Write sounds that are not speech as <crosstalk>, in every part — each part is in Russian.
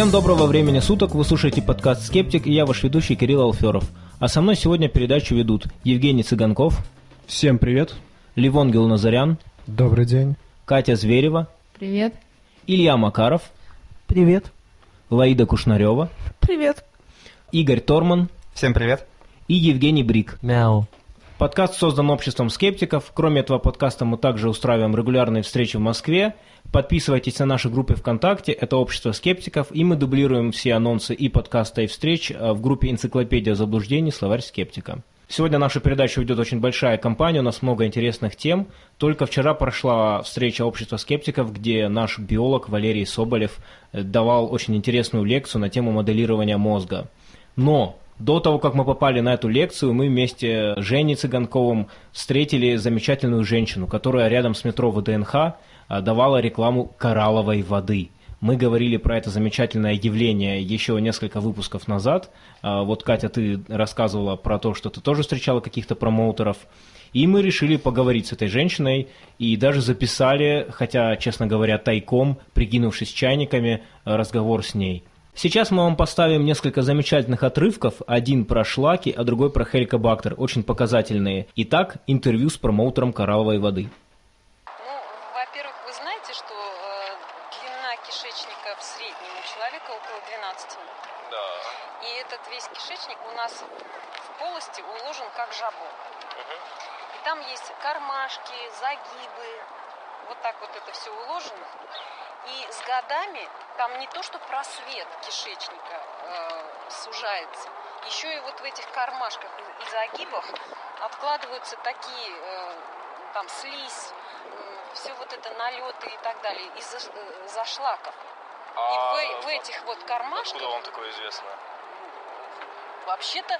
Всем доброго времени суток, вы слушаете подкаст «Скептик» и я ваш ведущий Кирилл Алферов. А со мной сегодня передачу ведут Евгений Цыганков, Всем привет. Ливон Гелназарян, Добрый день. Катя Зверева, Привет. Илья Макаров, Привет. Лаида Кушнарева, Привет. Игорь Торман Всем привет. и Евгений Брик. Мяу. Подкаст создан обществом скептиков. Кроме этого подкаста мы также устраиваем регулярные встречи в Москве. Подписывайтесь на наши группы ВКонтакте, это общество скептиков, и мы дублируем все анонсы и подкаста, и встреч э, в группе «Энциклопедия заблуждений. Словарь скептика». Сегодня нашу передачу ведет очень большая компания, у нас много интересных тем. Только вчера прошла встреча общества скептиков, где наш биолог Валерий Соболев э, давал очень интересную лекцию на тему моделирования мозга. Но до того, как мы попали на эту лекцию, мы вместе с Женей Цыганковым встретили замечательную женщину, которая рядом с метро ВДНХ а, давала рекламу коралловой воды. Мы говорили про это замечательное явление еще несколько выпусков назад. А, Вот, Катя, ты рассказывала про то, что ты тоже встречала каких-то промоутеров. И мы решили поговорить с этой женщиной и даже записали, хотя, честно говоря, тайком, прикинувшись чайниками, э, разговор с ней. Сейчас мы вам поставим несколько замечательных отрывков, один про шлаки, а другой про хеликобактер, очень показательные. Итак, интервью с промоутером коралловой воды. Ну, во-первых, вы знаете, что э, длина кишечника в среднем у человека около 12 метров. Да. И этот весь кишечник у нас в полости уложен как жабо. И там есть кармашки, загибы. Вот так вот это все уложено. И с годами там не то, что просвет кишечника э, сужается, еще и вот в этих кармашках и, загибах откладываются такие э, там слизь, все вот это налеты и так далее из-за э, зашлаков. А и в, в этих вот кармашках Откуда вам такое известно? вообще-то,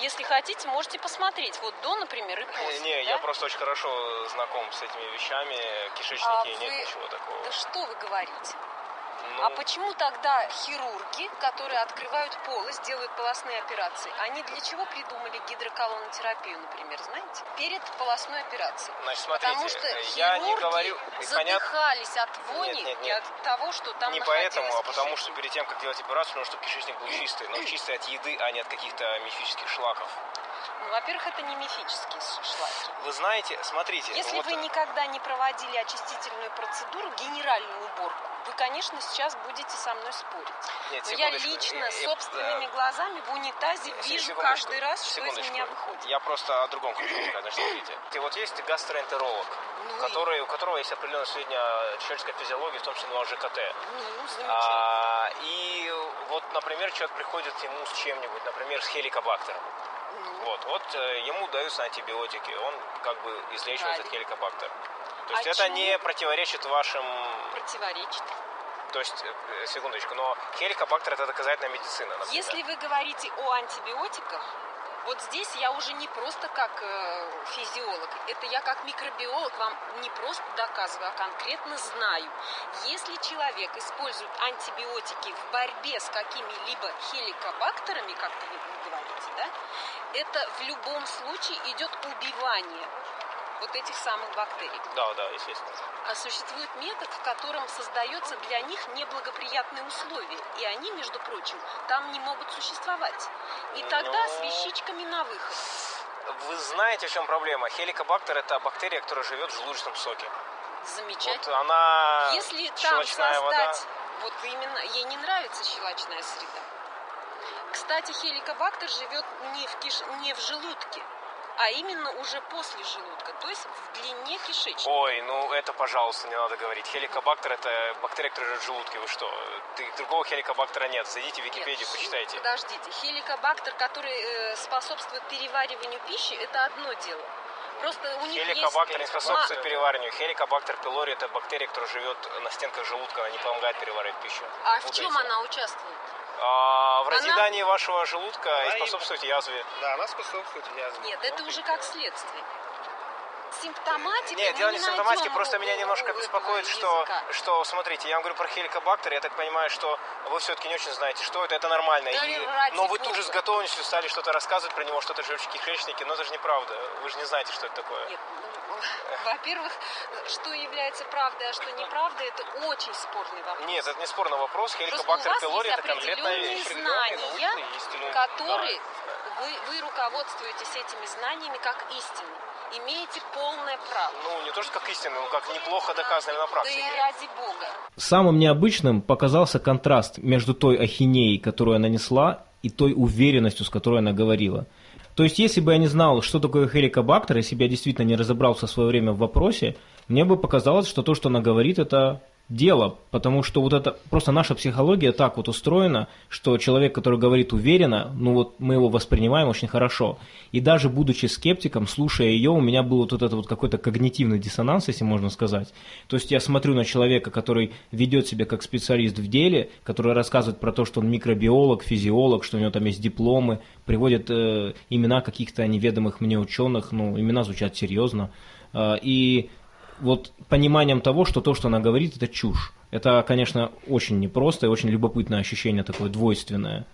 если хотите, можете посмотреть. Вот до, например, и после. Не, да? я просто очень хорошо знаком с этими вещами. А Кишечники нет вы- ничего такого. Да что вы говорите? Ну, А почему тогда хирурги, которые открывают полость, делают полостные операции, они для чего придумали гидроколонотерапию, например, знаете? Перед полостной операцией. Значит, смотрите, Потому что я не говорю... задыхались от вони Нет, нет, и нет. от того, что там не поэтому, а потому что перед тем, как делать операцию, нужно, чтобы кишечник был чистый. Но чистый от еды, а не от каких-то мифических шлаков. Ну, во-первых, это не мифические шлаки. Вы знаете, смотрите... Если вот, вы никогда не проводили очистительную процедуру, генеральную уборку, вы, конечно, сейчас будете со мной спорить. Нет, Но я лично Э, э, собственными э, глазами в унитазе вижу каждый раз, что из меня выходит. Я просто о другом хочу сказать. Смотрите. И вот есть гастроэнтеролог, Ну и- который, у которого есть определенная сведения человеческой физиологии, в том числе на ЖКТ. Ну, замечательно. А, и вот, например, человек приходит к нему с чем-нибудь, например, с хеликобактером. Ну, Вот, вот э, ему даются антибиотики, он как бы излечивает этот Правильно. хеликобактер. То есть А это чему? не противоречит вашим... противоречит. То есть, э, секундочку, но хеликобактер это доказательная медицина, например. Если вы говорите о антибиотиках, вот здесь я уже не просто как э, физиолог, это я как микробиолог вам не просто доказываю, а конкретно знаю. Если человек использует антибиотики в борьбе с какими-либо хеликобактерами, как вы говорите, да, это в любом случае идет убивание вот этих самых бактерий. Да, да, естественно. А существует метод, в котором создается для них неблагоприятные условия. И они, между прочим, там не могут существовать. И тогда с Ну. вещичками на выход. Вы знаете, в чем проблема? Хеликобактер это бактерия, которая живет в желудочном соке. Вот Замечательно. она Если там щелочная вода. создать, вот именно, ей не нравится щелочная среда. Кстати, хеликобактер живет не в, киш... не в желудке, а именно уже после желудка, то есть в длине кишечника. Ой, ну это, пожалуйста, не надо говорить. Хеликобактер это бактерия, которая живет в желудке. Вы что? Ты- Другого хеликобактера нет. Зайдите в Википедию, Нет, почитайте. Подождите, хеликобактер, который э, способствует перевариванию пищи, это одно дело. Просто у них Хеликобактер не есть... способствует ма- перевариванию. Хеликобактер пилори это бактерия, которая живет на стенках желудка, она не помогает переваривать пищу. А в Путаете. чем она участвует? А, в Она- разъедании вашего желудка Она и способствует язве. Да, она способствует язве. Нет, это уже как следствие. Симптоматикой Нет, дело не в симптоматике, просто меня немножко беспокоит, что, что, смотрите, я вам говорю про хеликобактер, я так понимаю, что вы все-таки не очень знаете, что это, это нормально. Да И- но вы тут же с готовностью стали что-то рассказывать про него, что-то живчики, кишечники, но это же неправда, вы же не знаете, что это такое. Нет, ну, <laughs> во-первых, что является правдой, а что неправдой, это очень спорный вопрос. Нет, это не спорный вопрос, хеликобактер пилори это конкретная вещь. знания, которые Да. вы, вы руководствуетесь этими знаниями как истиной. Имеете полное право. Ну, не то, что как истина, но как неплохо доказано на Да практике. и ради бога. Самым необычным показался контраст между той ахинеей, которую она несла, и той уверенностью, с которой она говорила. То есть, если бы я не знал, что такое хеликобактер, если бы я действительно не разобрался в свое время в вопросе, мне бы показалось, что то, что она говорит, это дело, потому что вот это просто наша психология так вот устроена, что человек, который говорит уверенно, ну вот мы его воспринимаем очень хорошо. И даже будучи скептиком, слушая ее, у меня был вот этот вот какой-то когнитивный диссонанс, если можно сказать. То есть я смотрю на человека, который ведет себя как специалист в деле, который рассказывает про то, что он микробиолог, физиолог, что у него там есть дипломы, приводит э, имена каких-то неведомых мне ученых, ну имена звучат серьезно. Э, и вот пониманием того, что то, что она говорит, это чушь. Это, конечно, очень непросто и очень любопытное ощущение такое двойственное.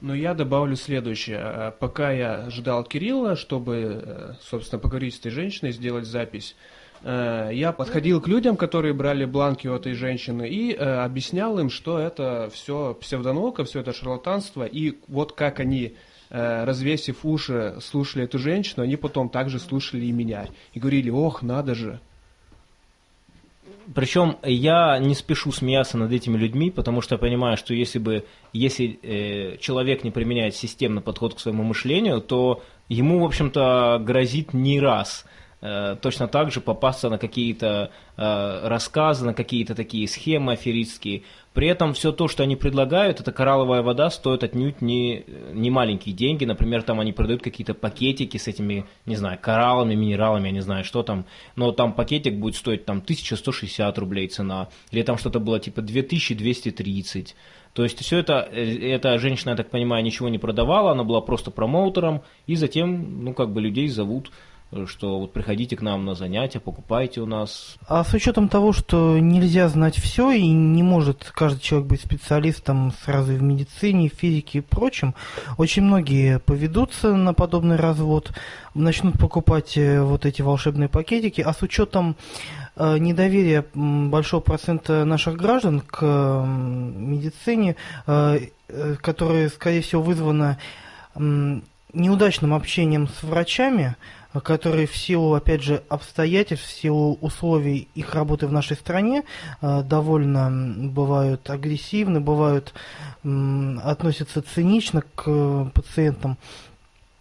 Но я добавлю следующее. Э, Пока я ждал Кирилла, чтобы, э, собственно, поговорить с этой женщиной, сделать запись, э, я подходил к людям, которые брали бланки у этой женщины, и э, объяснял им, что это все псевдонаука, все это шарлатанство, и вот как они, развесив уши, слушали эту женщину, они потом также слушали и меня. И говорили, ох, надо же. Причем я не спешу смеяться над этими людьми, потому что я понимаю, что если бы если э, человек не применяет системный подход к своему мышлению, то ему, в общем-то, грозит не раз э, точно так же попасться на какие-то э, рассказы, на какие-то такие схемы аферистские. При этом все то, что они предлагают, это коралловая вода, стоит отнюдь не, не маленькие деньги. Например, там они продают какие-то пакетики с этими, не знаю, кораллами, минералами, я не знаю, что там. Но там пакетик будет стоить там 1160 рублей цена. Или там что-то было типа 2230. То есть все это, эта женщина, я так понимаю, ничего не продавала, она была просто промоутером, и затем, ну, как бы людей зовут, что вот приходите к нам на занятия, покупайте у нас. А с учетом того, что нельзя знать все и не может каждый человек быть специалистом сразу и в медицине, в физике и прочем, очень многие поведутся на подобный развод, начнут покупать э, вот эти волшебные пакетики, а с учетом э, недоверия большого процента наших граждан к медицине, э, которое, скорее всего, вызвано неудачным общением с врачами, которые в силу, опять же, обстоятельств, в силу условий их работы в нашей стране э, довольно бывают агрессивны, бывают относятся цинично к э, пациентам.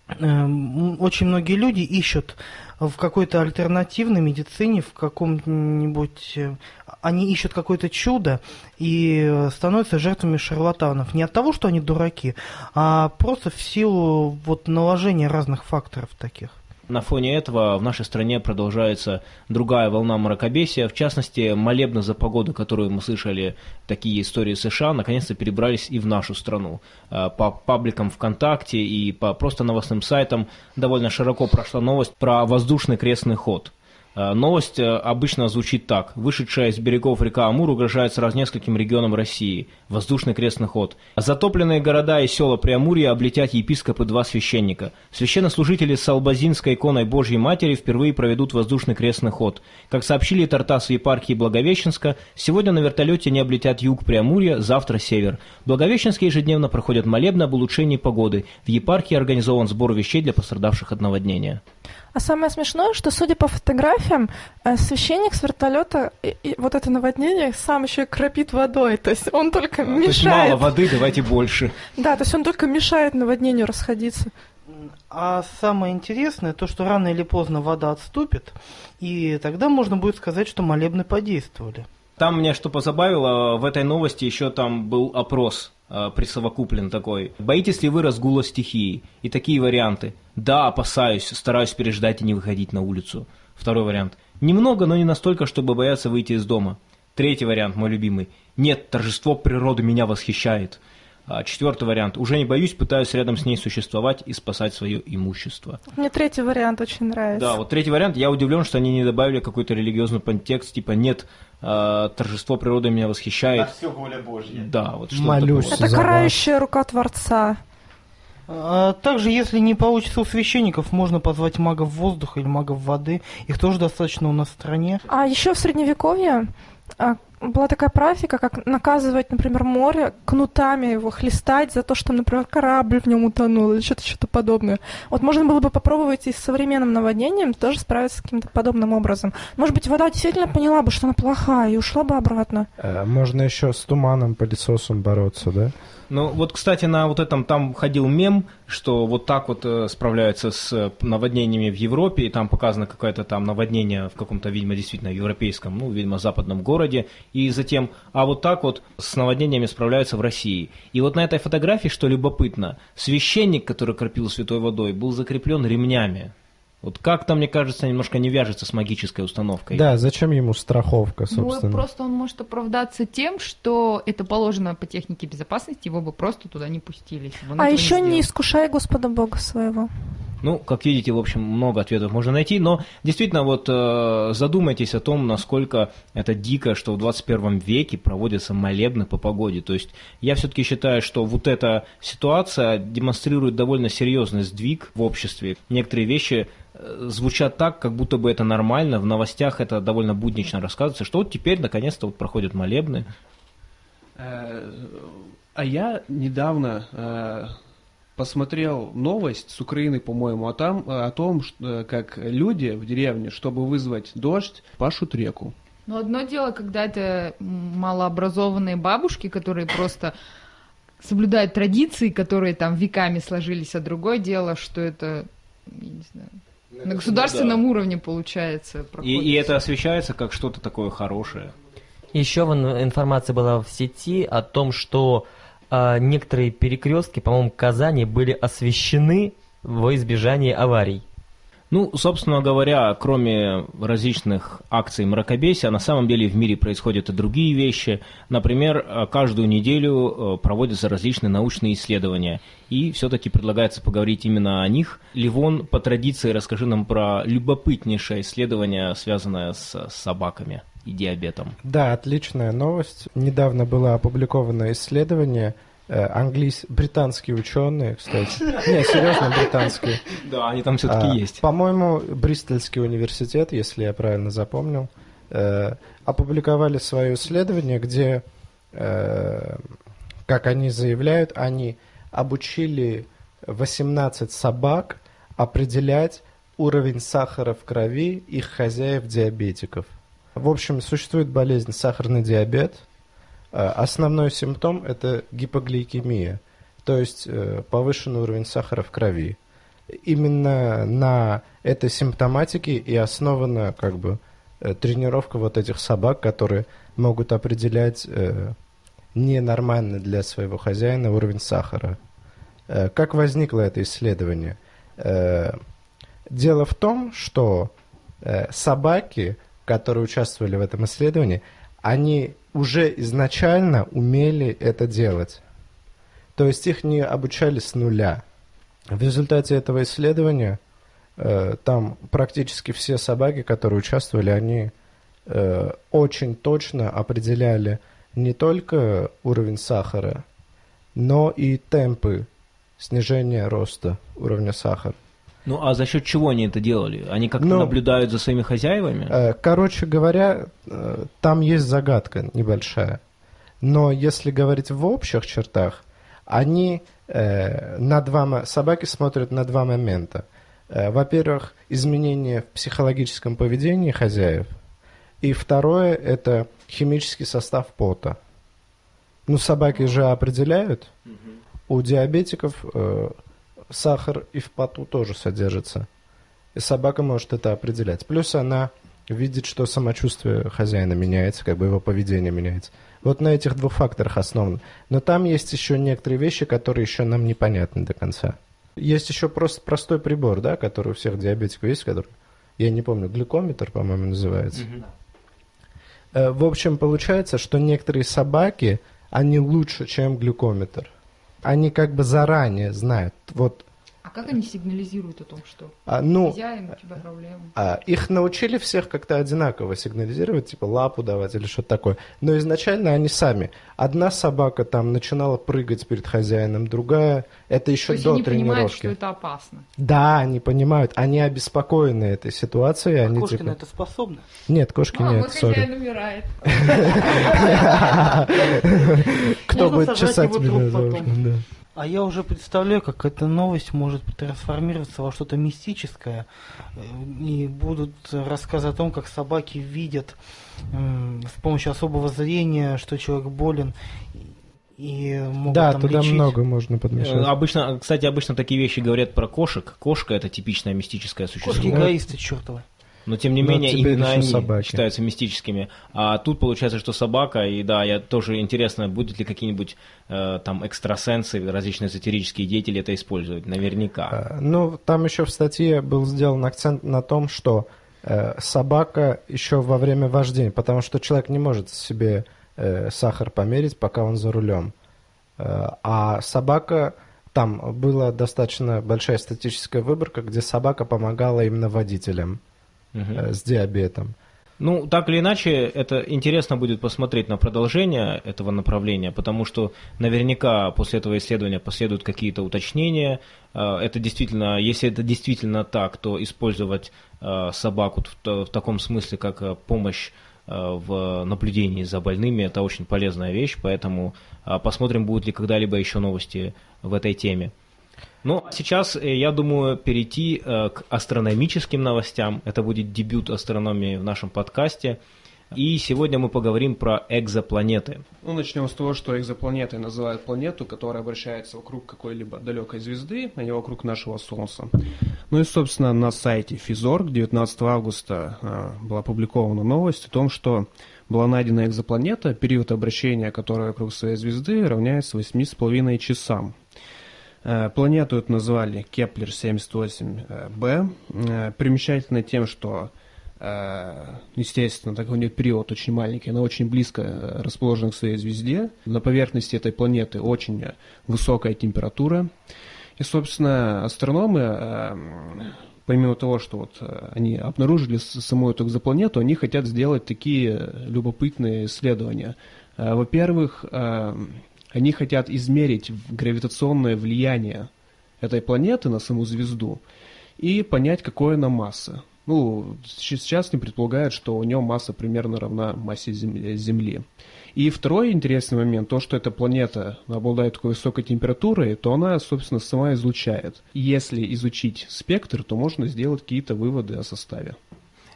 Эм, Очень многие люди ищут в какой-то альтернативной медицине, в каком-нибудь... э, Они ищут какое-то чудо и э, становятся жертвами шарлатанов. Не от того, что они дураки, а просто в силу вот наложения разных факторов таких. На фоне этого в нашей стране продолжается другая волна мракобесия. В частности, молебны за погоду, которую мы слышали, такие истории США, наконец-то перебрались и в нашу страну. Э, По пабликам ВКонтакте и по просто новостным сайтам довольно широко прошла новость про воздушный крестный ход. Э, Новость э, обычно звучит так. Вышедшая из берегов река Амур угрожает сразу нескольким регионам России. Воздушный крестный ход. Затопленные города и села Преамурья облетят епископы два священника. Священнослужители с Албазинской иконой Божьей Матери впервые проведут воздушный крестный ход. Как сообщили Тартас в епархии Благовещенска, сегодня на вертолете не облетят юг Преамурья, завтра север. В Благовещенске ежедневно проходят молебны об улучшении погоды. В епархии организован сбор вещей для пострадавших от наводнения. А самое смешное, что, судя по фотографиям, э, священник с вертолета и, и вот это наводнение сам еще и кропит водой. То есть он только То есть мало мешает. воды, давайте больше. Да, то есть он только мешает наводнению расходиться. А самое интересное, то, что рано или поздно вода отступит, и тогда можно будет сказать, что молебны подействовали. Там меня что позабавило, в этой новости еще там был опрос э, присовокуплен такой. Боитесь ли вы разгула стихии? И такие варианты. Да, опасаюсь, стараюсь переждать и не выходить на улицу. Второй вариант. Немного, но не настолько, чтобы бояться выйти из дома. Третий вариант, мой любимый. Нет, торжество природы меня восхищает. А четвертый вариант. Уже не боюсь, пытаюсь рядом с ней существовать и спасать свое имущество. Мне третий вариант очень нравится. Да, вот третий вариант. Я удивлен, что они не добавили какой-то религиозный подтекст, типа нет, э, торжество природы меня восхищает. все воля Божья. Да, вот что Молюсь. Это карающая рука Творца. А также, если не получится у священников, можно позвать магов воздуха или магов воды. Их тоже достаточно у нас в стране. А еще в средневековье а, была такая практика, как наказывать, например, море кнутами его хлестать за то, что, например, корабль в нем утонул или что-то что-то подобное. Вот можно было бы попробовать и с современным наводнением тоже справиться с каким-то подобным образом. Может быть, вода действительно поняла бы, что она плохая, и ушла бы обратно. Э, Можно еще с туманом, пылесосом бороться, да? Ну, вот, кстати, на вот этом там ходил мем, что вот так вот э, справляются с э, наводнениями в Европе, и там показано какое-то там наводнение в каком-то, видимо, действительно европейском, ну, видимо, западном городе, и затем, а вот так вот с наводнениями справляются в России. И вот на этой фотографии, что любопытно, священник, который кропил святой водой, был закреплен ремнями. Вот как-то, мне кажется, немножко не вяжется с магической установкой. Да, зачем ему страховка, Ну, собственно? просто он может оправдаться тем, что это положено по технике безопасности, его бы просто туда не пустили. если бы он А еще не сделал. искушай Господа Бога своего. Ну, как видите, в общем, много ответов можно найти, но действительно вот э, задумайтесь о том, насколько это дико, что в 21 веке проводятся молебны по погоде. То есть я все-таки считаю, что вот эта ситуация демонстрирует довольно серьезный сдвиг в обществе. Некоторые вещи звучат так, как будто бы это нормально, в новостях это довольно буднично рассказывается, что вот теперь наконец-то вот проходят молебны. Э, А я недавно э, посмотрел новость с Украины, по-моему, а там э, о том, что, э, как люди в деревне, чтобы вызвать дождь, пашут реку. Но одно дело, когда это малообразованные бабушки, которые просто соблюдают традиции, которые там веками сложились, а другое дело, что это, я не знаю, на государственном уровне получается. И, и это освещается как что-то такое хорошее. Еще информация была в сети о том, что а, некоторые перекрестки, по-моему, в Казани были освещены во избежание аварий. Ну, собственно говоря, кроме различных акций мракобесия, на самом деле в мире происходят и другие вещи. Например, э, каждую неделю э, проводятся различные научные исследования. И все-таки предлагается поговорить именно о них. Ливон, по традиции, расскажи нам про любопытнейшее исследование, связанное с собаками и диабетом. Да, отличная новость. Недавно было опубликовано исследование э, английс... британские ученые, кстати. Не, серьезно, британские. Да, они там все-таки А, есть. По-моему, Бристольский университет, если я правильно запомнил, э, опубликовали свое исследование, где, э, как они заявляют, они обучили 18 собак определять уровень сахара в крови их хозяев-диабетиков. В общем, существует болезнь сахарный диабет. Э, Основной симптом – это гипогликемия, то есть э, повышенный уровень сахара в крови именно на этой симптоматике и основана как бы э, тренировка вот этих собак, которые могут определять ненормальный для своего хозяина уровень сахара. Как возникло это исследование? Дело в том, что собаки, которые участвовали в этом исследовании, они уже изначально умели это делать. То есть их не обучали с нуля. В результате этого исследования э, там практически все собаки, которые участвовали, они э, очень точно определяли не только уровень сахара, но и темпы снижения роста уровня сахара. Ну, а за счет чего они это делали? Они как-то Ну, наблюдают за своими хозяевами? Э, Короче говоря, э, там есть загадка небольшая. Но если говорить в общих чертах, они э, на два собаки смотрят на два момента. Во-первых, изменения в психологическом поведении хозяев. И второе – это химический состав пота. Ну, собаки же определяют. У диабетиков э, сахар и в поту тоже содержится. И собака может это определять. Плюс она видит, что самочувствие хозяина меняется, как бы его поведение меняется. Вот на этих двух факторах основано. Но там есть еще некоторые вещи, которые еще нам непонятны до конца. Есть еще просто простой прибор, да, который у всех диабетиков есть, который, я не помню, глюкометр, по-моему, называется. Э, В общем, получается, что некоторые собаки, они лучше, чем глюкометр. Они как бы заранее знают. Вот как они сигнализируют о том, что а, ну, хозяин, у тебя проблемы? А, их научили всех как-то одинаково сигнализировать, типа лапу давать или что-то такое. Но изначально они сами. Одна собака там начинала прыгать перед хозяином, другая... Это еще То есть до они тренировки. понимают, что это опасно. Да, они понимают. Они обеспокоены этой ситуацией. А они кошки типа... на это способны? Нет, кошки а, нет, вот хозяин умирает. <laughs> <laughs> Кто будет чесать меня за потом. А я уже представляю, как эта новость может трансформироваться во что-то мистическое. э, И будут рассказы о том, как собаки видят м, с помощью особого зрения, что человек болен. И могут Да, там туда лечить. много можно Э, подмешать. Обычно, кстати, обычно такие вещи говорят про кошек. Кошка это типичное мистическое существо. Кошки эгоисты чертовы. Но тем не Но менее, именно они собаки. считаются мистическими. А тут получается, что собака, и да, я тоже интересно, будут ли какие-нибудь э, там экстрасенсы, различные эзотерические деятели это использовать. Наверняка. А, Ну, там еще в статье был сделан акцент на том, что э, собака еще во время вождения, потому что человек не может себе э, сахар померить, пока он за рулем. Э, а собака, там была достаточно большая статистическая выборка, где собака помогала именно водителям Э, с диабетом. Ну, так или иначе, это интересно будет посмотреть на продолжение этого направления, потому что наверняка после этого исследования последуют какие-то уточнения. Э, Это действительно, если это действительно так, то использовать э, собаку в, та- в таком смысле, как помощь в наблюдении за больными, это очень полезная вещь, поэтому посмотрим, будут ли когда-либо еще новости в этой теме. Ну, сейчас, э, я думаю, перейти э, к астрономическим новостям. Это будет дебют астрономии в нашем подкасте. И сегодня мы поговорим про экзопланеты. Ну, начнем с того, что экзопланетой называют планету, которая вращается вокруг какой-либо далекой звезды, а не вокруг нашего Солнца. Ну и, собственно, на сайте Физорг 19 августа э, была опубликована новость о том, что была найдена экзопланета, период обращения которой вокруг своей звезды равняется 8,5 часам. Э, Планету эту назвали Кеплер-78b. Э, Примечательно тем, что, э, естественно, так как у нее период очень маленький, она очень близко э, расположена к своей звезде. На поверхности этой планеты очень э, высокая температура. И, собственно, астрономы, э, помимо того, что вот э, они обнаружили саму эту экзопланету, они хотят сделать такие э, любопытные исследования. Э, Во-первых, э, они хотят измерить гравитационное влияние этой планеты на саму звезду и понять, какой она масса. Ну, сейчас не предполагают, что у нее масса примерно равна массе Зем- Земли. И второй интересный момент, то, что эта планета обладает такой высокой температурой, то она, собственно, сама излучает. Если изучить спектр, то можно сделать какие-то выводы о составе.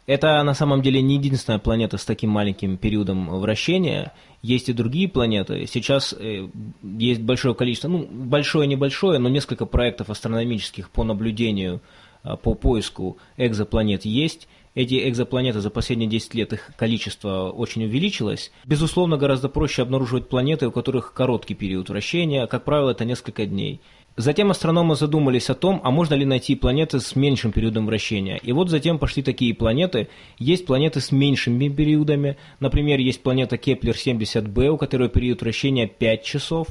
Это на самом деле не единственная планета с таким маленьким периодом вращения. Есть и другие планеты. Сейчас э, есть большое количество, ну, большое-небольшое, но несколько проектов астрономических по наблюдению, а, по поиску экзопланет есть. Эти экзопланеты за последние 10 лет, их количество очень увеличилось. Безусловно, гораздо проще обнаруживать планеты, у которых короткий период вращения. Как правило, это несколько дней. Затем астрономы задумались о том, а можно ли найти планеты с меньшим периодом вращения. И вот затем пошли такие планеты. Есть планеты с меньшими периодами. Например, есть планета Кеплер-70b, у которой период вращения 5 часов.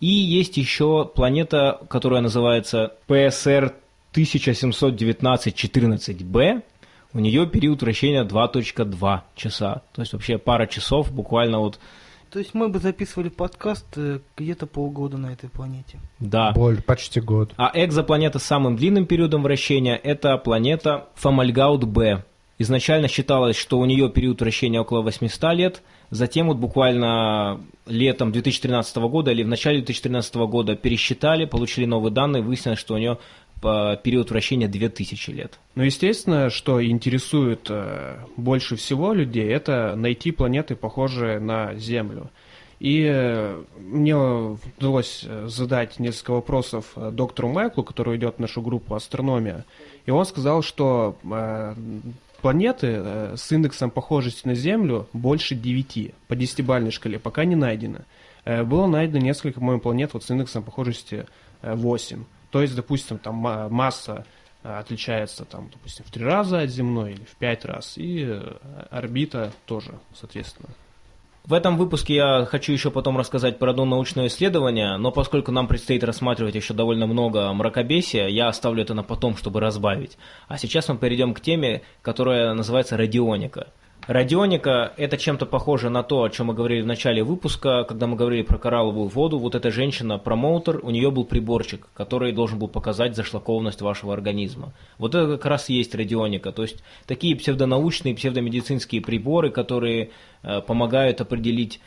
И есть еще планета, которая называется PSR 1719-14b. У нее период вращения 2.2 часа. То есть вообще пара часов буквально вот, То есть мы бы записывали подкаст э, где-то полгода на этой планете. да. Боль, почти год. А экзопланета с самым длинным периодом вращения – это планета Фомальгаут-Б. Изначально считалось, что у нее период вращения около 800 лет, затем вот буквально летом 2013 года или в начале 2013 года пересчитали, получили новые данные, выяснилось, что у нее период вращения 2000 лет. Ну, естественно, что интересует э, больше всего людей, это найти планеты, похожие на Землю. И э, мне удалось э, задать несколько вопросов доктору Майклу, который идет в нашу группу «Астрономия». И он сказал, что планеты с индексом похожести на Землю больше 9 по 10-бальной шкале пока не найдено. Было найдено несколько, по-моему, планет вот с индексом похожести э, 8. То есть, допустим, там ма- масса э, отличается, там, допустим, в три раза от земной или в пять раз, и э, орбита тоже, соответственно. В этом выпуске я хочу еще потом рассказать про одно научное исследование, но поскольку нам предстоит рассматривать еще довольно много мракобесия, я оставлю это на потом, чтобы разбавить. А сейчас мы перейдем к теме, которая называется радионика – Радионика – это чем-то похоже на то, о чем мы говорили в начале выпуска, когда мы говорили про коралловую воду. Вот эта женщина-промоутер, у нее был приборчик, который должен был показать зашлакованность вашего организма. Вот это как раз и есть радионика. То есть такие псевдонаучные, псевдомедицинские приборы, которые э, помогают определить,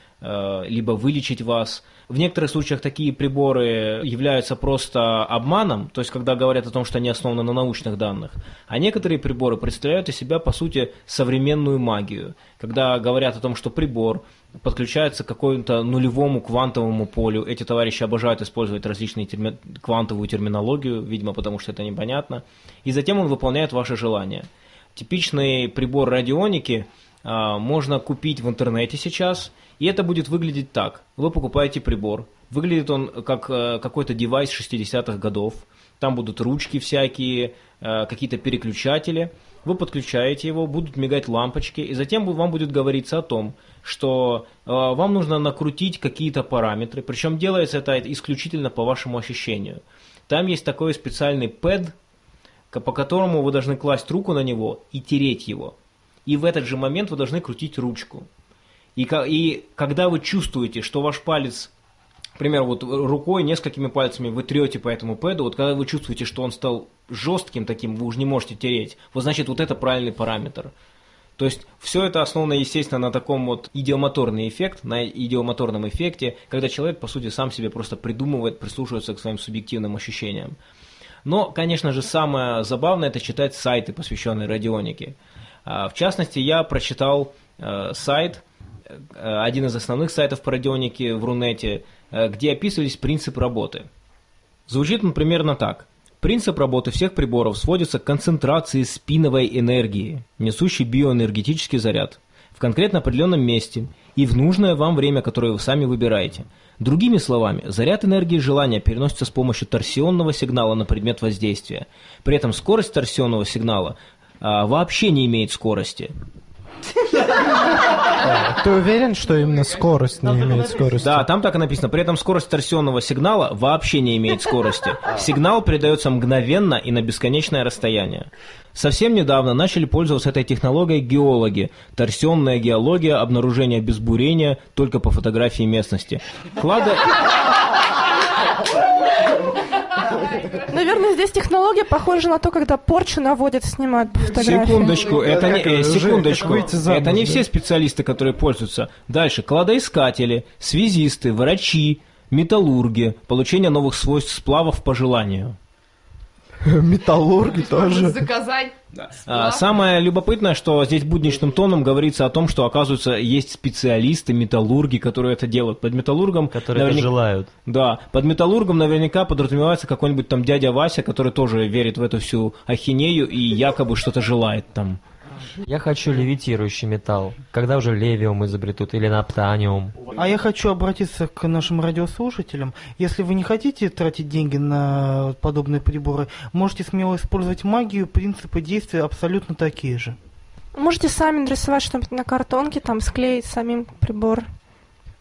либо вылечить вас – в некоторых случаях такие приборы являются просто обманом, то есть когда говорят о том, что они основаны на научных данных, а некоторые приборы представляют из себя, по сути, современную магию, когда говорят о том, что прибор подключается к какому-то нулевому квантовому полю. Эти товарищи обожают использовать различные терми... квантовую терминологию, видимо, потому что это непонятно. И затем он выполняет ваши желания. Типичный прибор радионики а, можно купить в интернете сейчас – и это будет выглядеть так. Вы покупаете прибор. Выглядит он как э, какой-то девайс 60-х годов. Там будут ручки всякие, э, какие-то переключатели. Вы подключаете его, будут мигать лампочки, и затем вам будет говориться о том, что э, вам нужно накрутить какие-то параметры, причем делается это исключительно по вашему ощущению. Там есть такой специальный пэд, по которому вы должны класть руку на него и тереть его. И в этот же момент вы должны крутить ручку. И, и когда вы чувствуете, что ваш палец, например, вот рукой несколькими пальцами вы трете по этому пэду, вот когда вы чувствуете, что он стал жестким таким, вы уже не можете тереть, вот значит вот это правильный параметр. То есть все это основано, естественно, на таком вот идиомоторный эффект, на идиомоторном эффекте, когда человек, по сути, сам себе просто придумывает, прислушивается к своим субъективным ощущениям. Но, конечно же, самое забавное – это читать сайты, посвященные радионике. А, в частности, я прочитал э, сайт – один из основных сайтов по радионике в Рунете, э, где описывались принципы работы. Звучит он примерно так. Принцип работы всех приборов сводится к концентрации спиновой энергии, несущей биоэнергетический заряд, в конкретно определенном месте и в нужное вам время, которое вы сами выбираете. Другими словами, заряд энергии желания переносится с помощью торсионного сигнала на предмет воздействия. При этом скорость торсионного сигнала а, вообще не имеет скорости. <laughs> Ты уверен, что именно скорость не имеет скорости? Да, там так и написано. При этом скорость торсионного сигнала вообще не имеет скорости. Сигнал передается мгновенно и на бесконечное расстояние. Совсем недавно начали пользоваться этой технологией геологи. Торсионная геология, обнаружение без бурения только по фотографии местности. Клады... Наверное, здесь технология похожа на то, когда порчу наводят, снимают фотографии. Секундочку, это не, э, секундочку, это не все специалисты, которые пользуются. Дальше, кладоискатели, связисты, врачи, металлурги, получение новых свойств сплавов по желанию. <laughs> Металлурги тоже. Заказать. Да. А, самое любопытное, что здесь будничным тоном говорится о том, что, оказывается, есть специалисты, металлурги, которые это делают. Под металлургом... Которые наверняка, это желают. Да. Под металлургом наверняка подразумевается какой-нибудь там дядя Вася, который тоже верит в эту всю ахинею и якобы что-то желает там. Я хочу левитирующий металл. Когда уже левиум изобретут или наптаниум? А я хочу обратиться к нашим радиослушателям. Если вы не хотите тратить деньги на подобные приборы, можете смело использовать магию, принципы действия абсолютно такие же. Можете сами нарисовать что-нибудь на картонке, там склеить самим прибор.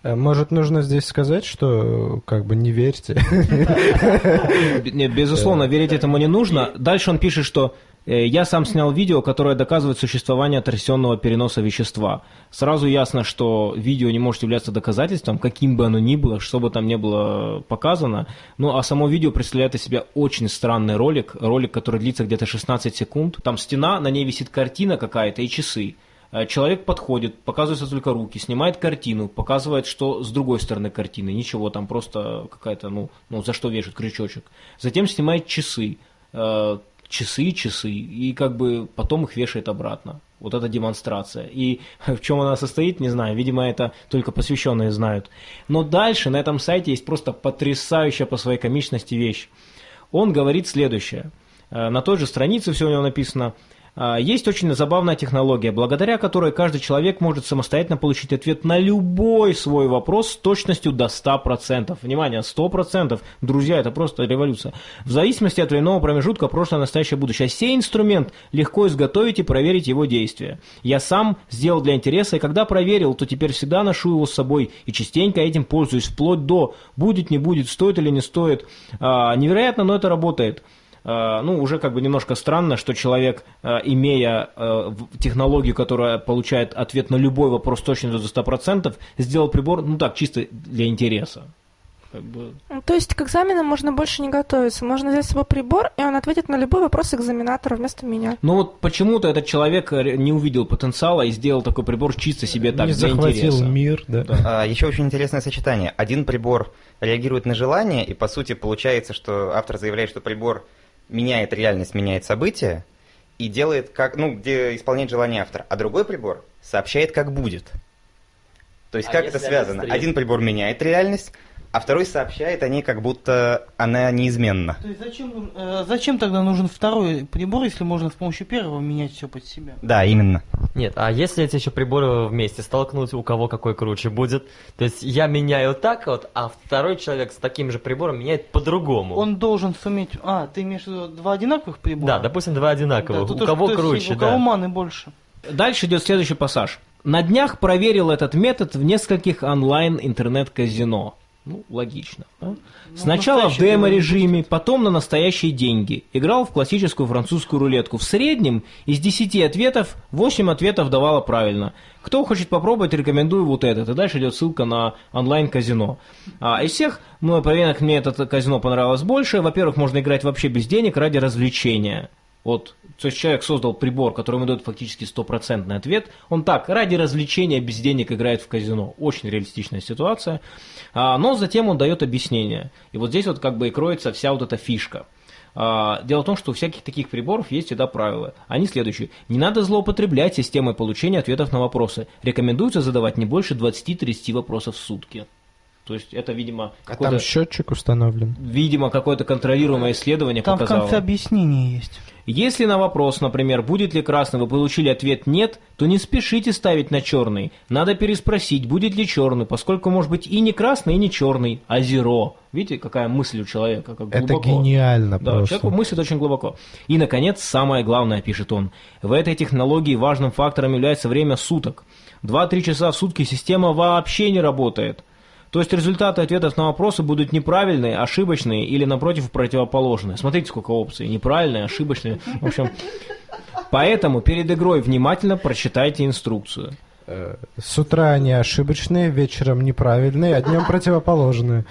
Э, может, нужно здесь сказать, что как бы не верьте? <laughs> Нет, безусловно, верить этому не нужно. Дальше он пишет, что я сам снял видео, которое доказывает существование торсионного переноса вещества. Сразу ясно, что видео не может являться доказательством, каким бы оно ни было, что бы там ни было показано. Ну, а само видео представляет из себя очень странный ролик, ролик, который длится где-то 16 секунд. Там стена, на ней висит картина какая-то и часы. Э, человек подходит, показываются только руки, снимает картину, показывает, что с другой стороны картины. Ничего, там просто какая-то, ну, ну за что вешают крючочек. Затем снимает часы э, часы, часы, и как бы потом их вешает обратно. Вот эта демонстрация. И <laughs> в чем она состоит, не знаю. Видимо, это только посвященные знают. Но дальше на этом сайте есть просто потрясающая по своей комичности вещь. Он говорит следующее. Э, на той же странице все у него написано. А, Есть очень забавная технология, благодаря которой каждый человек может самостоятельно получить ответ на любой свой вопрос с точностью до 100%. Внимание, 100%. Друзья, это просто революция. В зависимости от временного промежутка прошлое, настоящее, будущее. Сей инструмент легко изготовить и проверить его действия. Я сам сделал для интереса, и когда проверил, то теперь всегда ношу его с собой и частенько этим пользуюсь, вплоть до будет, не будет, стоит или не стоит. А, невероятно, но это работает. А, ну, уже как бы немножко странно, что человек, а, имея в- технологию, которая получает ответ на любой вопрос точно до 100%, сделал прибор, ну так, чисто для интереса. Как бы, Ну, То есть к экзаменам можно больше не готовиться. Можно взять с собой прибор, и он ответит на любой вопрос экзаменатора вместо меня. Но вот почему-то этот человек э, не увидел потенциала и сделал такой прибор чисто себе так, не для захватил интереса. мир, да. А, еще очень интересное сочетание. Один прибор реагирует на желание, и по сути получается, что автор заявляет, что прибор меняет реальность, меняет события, и делает как, ну, где исполняет желание автора. А другой прибор сообщает, как будет. То есть А как это связано? Один прибор меняет реальность, а второй сообщает о ней, как будто она неизменна. То есть зачем, э, зачем тогда нужен второй прибор, если можно с помощью первого менять все под себя? Да, именно. Нет, а если эти еще приборы вместе столкнуть, у кого какой круче будет? То есть я меняю так вот, а второй человек с таким же прибором меняет по-другому. Он должен суметь... А, ты имеешь в виду два одинаковых прибора? Да, допустим, два одинаковых. Да, у то- кого то есть круче, У кого да. маны больше. Дальше идет следующий пассаж. На днях проверил этот метод в нескольких онлайн-интернет-казино. Ну, логично. да? Сначала в демо-режиме, потом на настоящие деньги. Играл в классическую французскую рулетку. В среднем из 10 ответов 8 ответов давало правильно. Кто хочет попробовать, рекомендую вот этот. И дальше идет ссылка на онлайн-казино. А из всех мной проверенных мне это казино понравилось больше. Во-первых, можно играть вообще без денег ради развлечения. Вот, то есть человек создал прибор, который ему дает фактически стопроцентный ответ. Он так, ради развлечения без денег играет в казино. Очень реалистичная ситуация. А, но затем он дает объяснение. И вот здесь вот как бы и кроется вся вот эта фишка. А, Дело в том, что у всяких таких приборов есть всегда правила. Они следующие. Не надо злоупотреблять системой получения ответов на вопросы. Рекомендуется задавать не больше 20-30 вопросов в сутки. То есть это, видимо, А там счетчик установлен. видимо, какое-то контролируемое исследование Там в показало. конце объяснение есть. Если на вопрос, например, будет ли красный, вы получили ответ «нет», то не спешите ставить на черный. Надо переспросить, будет ли черный, поскольку может быть и не красный, и не черный, а зеро. Видите, какая мысль у человека, как Это глубоко. гениально Да, просто. человек мыслит очень глубоко. И, наконец, самое главное, пишет он. В этой технологии важным фактором является время суток. 2-3 часа в сутки система вообще не работает. То есть результаты ответов на вопросы будут неправильные, ошибочные или, напротив, противоположные. Смотрите, сколько опций. Неправильные, ошибочные. В общем, поэтому перед игрой внимательно прочитайте инструкцию. Э, С утра они ошибочные, вечером неправильные, а днем противоположные.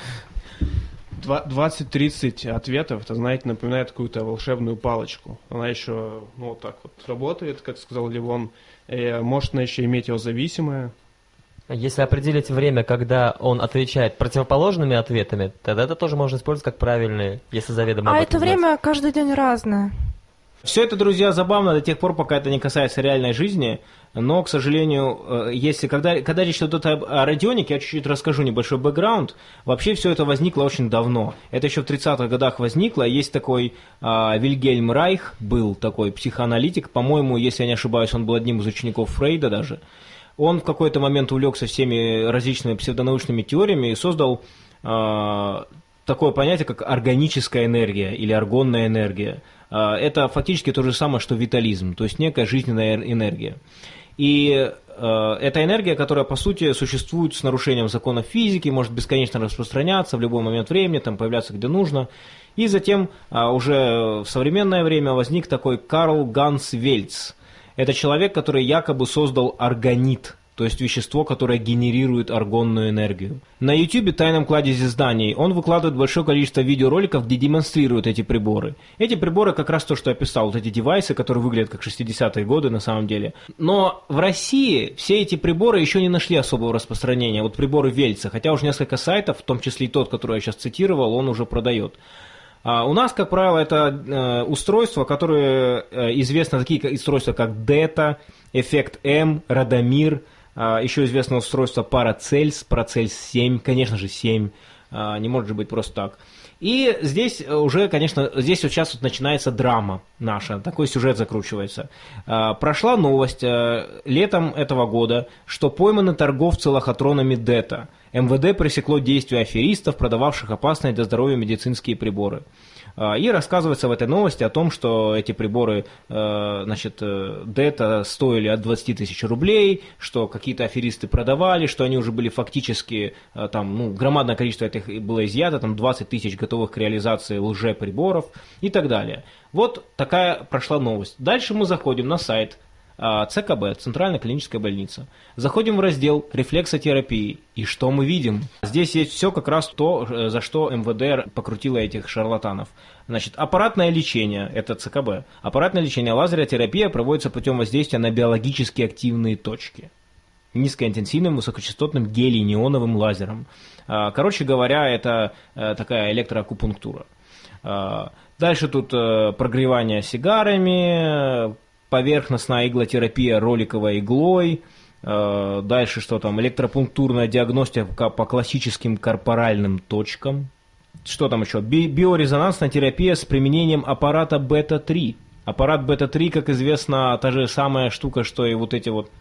Два- 20-30 ответов, это, знаете, напоминает какую-то волшебную палочку. Она еще, ну, вот так вот работает, как сказал Ливон. Э, может она еще иметь его зависимое. Если определить время, когда он отвечает противоположными ответами, тогда это тоже можно использовать как правильные, если заведомо А об это знать. время каждый день разное. Все это, друзья, забавно до тех пор, пока это не касается реальной жизни. Но, к сожалению, э, если когда, когда речь идет о радионике, я чуть-чуть расскажу небольшой бэкграунд. Вообще все это возникло очень давно. Это еще в 30-х годах возникло. Есть такой а, Вильгельм Райх, был такой психоаналитик. По-моему, если я не ошибаюсь, он был одним из учеников Фрейда даже. Он в какой-то момент увлекся всеми различными псевдонаучными теориями и создал а, такое понятие, как органическая энергия или аргонная энергия. А, Это фактически то же самое, что витализм, то есть некая жизненная энергия. И э, эта энергия, которая по сути существует с нарушением законов физики, может бесконечно распространяться в любой момент времени, там появляться где нужно. И затем а, уже в современное время возник такой Карл Ганс Вельц. Это человек, который якобы создал органит, то есть вещество, которое генерирует аргонную энергию. На YouTube тайном кладезе зданий он выкладывает большое количество видеороликов, где демонстрирует эти приборы. Эти приборы как раз то, что я описал, вот эти девайсы, которые выглядят как 60-е годы на самом деле. Но в России все эти приборы еще не нашли особого распространения. Вот приборы Вельца, хотя уже несколько сайтов, в том числе и тот, который я сейчас цитировал, он уже продает. А у нас, как правило, это э, устройства, которые э, известны, такие устройства, как Дета, Эффект М, Радомир, а, еще известно устройство Парацельс, Парацельс 7, конечно же 7, а, не может же быть просто так. И здесь уже, конечно, здесь сейчас вот начинается драма наша, такой сюжет закручивается. Прошла новость э, летом этого года, что пойманы торговцы лохотронами ДЭТа. МВД пресекло действия аферистов, продававших опасные для здоровья медицинские приборы. А, И рассказывается в этой новости о том, что эти приборы, э, значит, э, ДЭТа стоили от 20 тысяч рублей, что какие-то аферисты продавали, что они уже были фактически, э, там, ну, громадное количество этих было изъято, там 20 тысяч готовых к реализации лжеприборов и так далее. Вот такая прошла новость. Дальше мы заходим на сайт ЦКБ, Центральная клиническая больница. Заходим в раздел рефлексотерапии. И что мы видим? Здесь есть все как раз то, э, за что МВД покрутило этих шарлатанов. Значит, аппаратное лечение, это ЦКБ. Аппаратное лечение, лазеротерапия проводится путем воздействия на биологически активные точки низкоинтенсивным высокочастотным гелий-неоновым лазером. А, Короче говоря, это э, такая электроакупунктура. А, Дальше тут э, прогревание сигарами, поверхностная иглотерапия роликовой иглой, э, дальше что там, электропунктурная диагностика по классическим корпоральным точкам, что там еще, Би- биорезонансная терапия с применением аппарата бета-3. Аппарат бета-3, как известно, та же самая штука, что и вот эти вот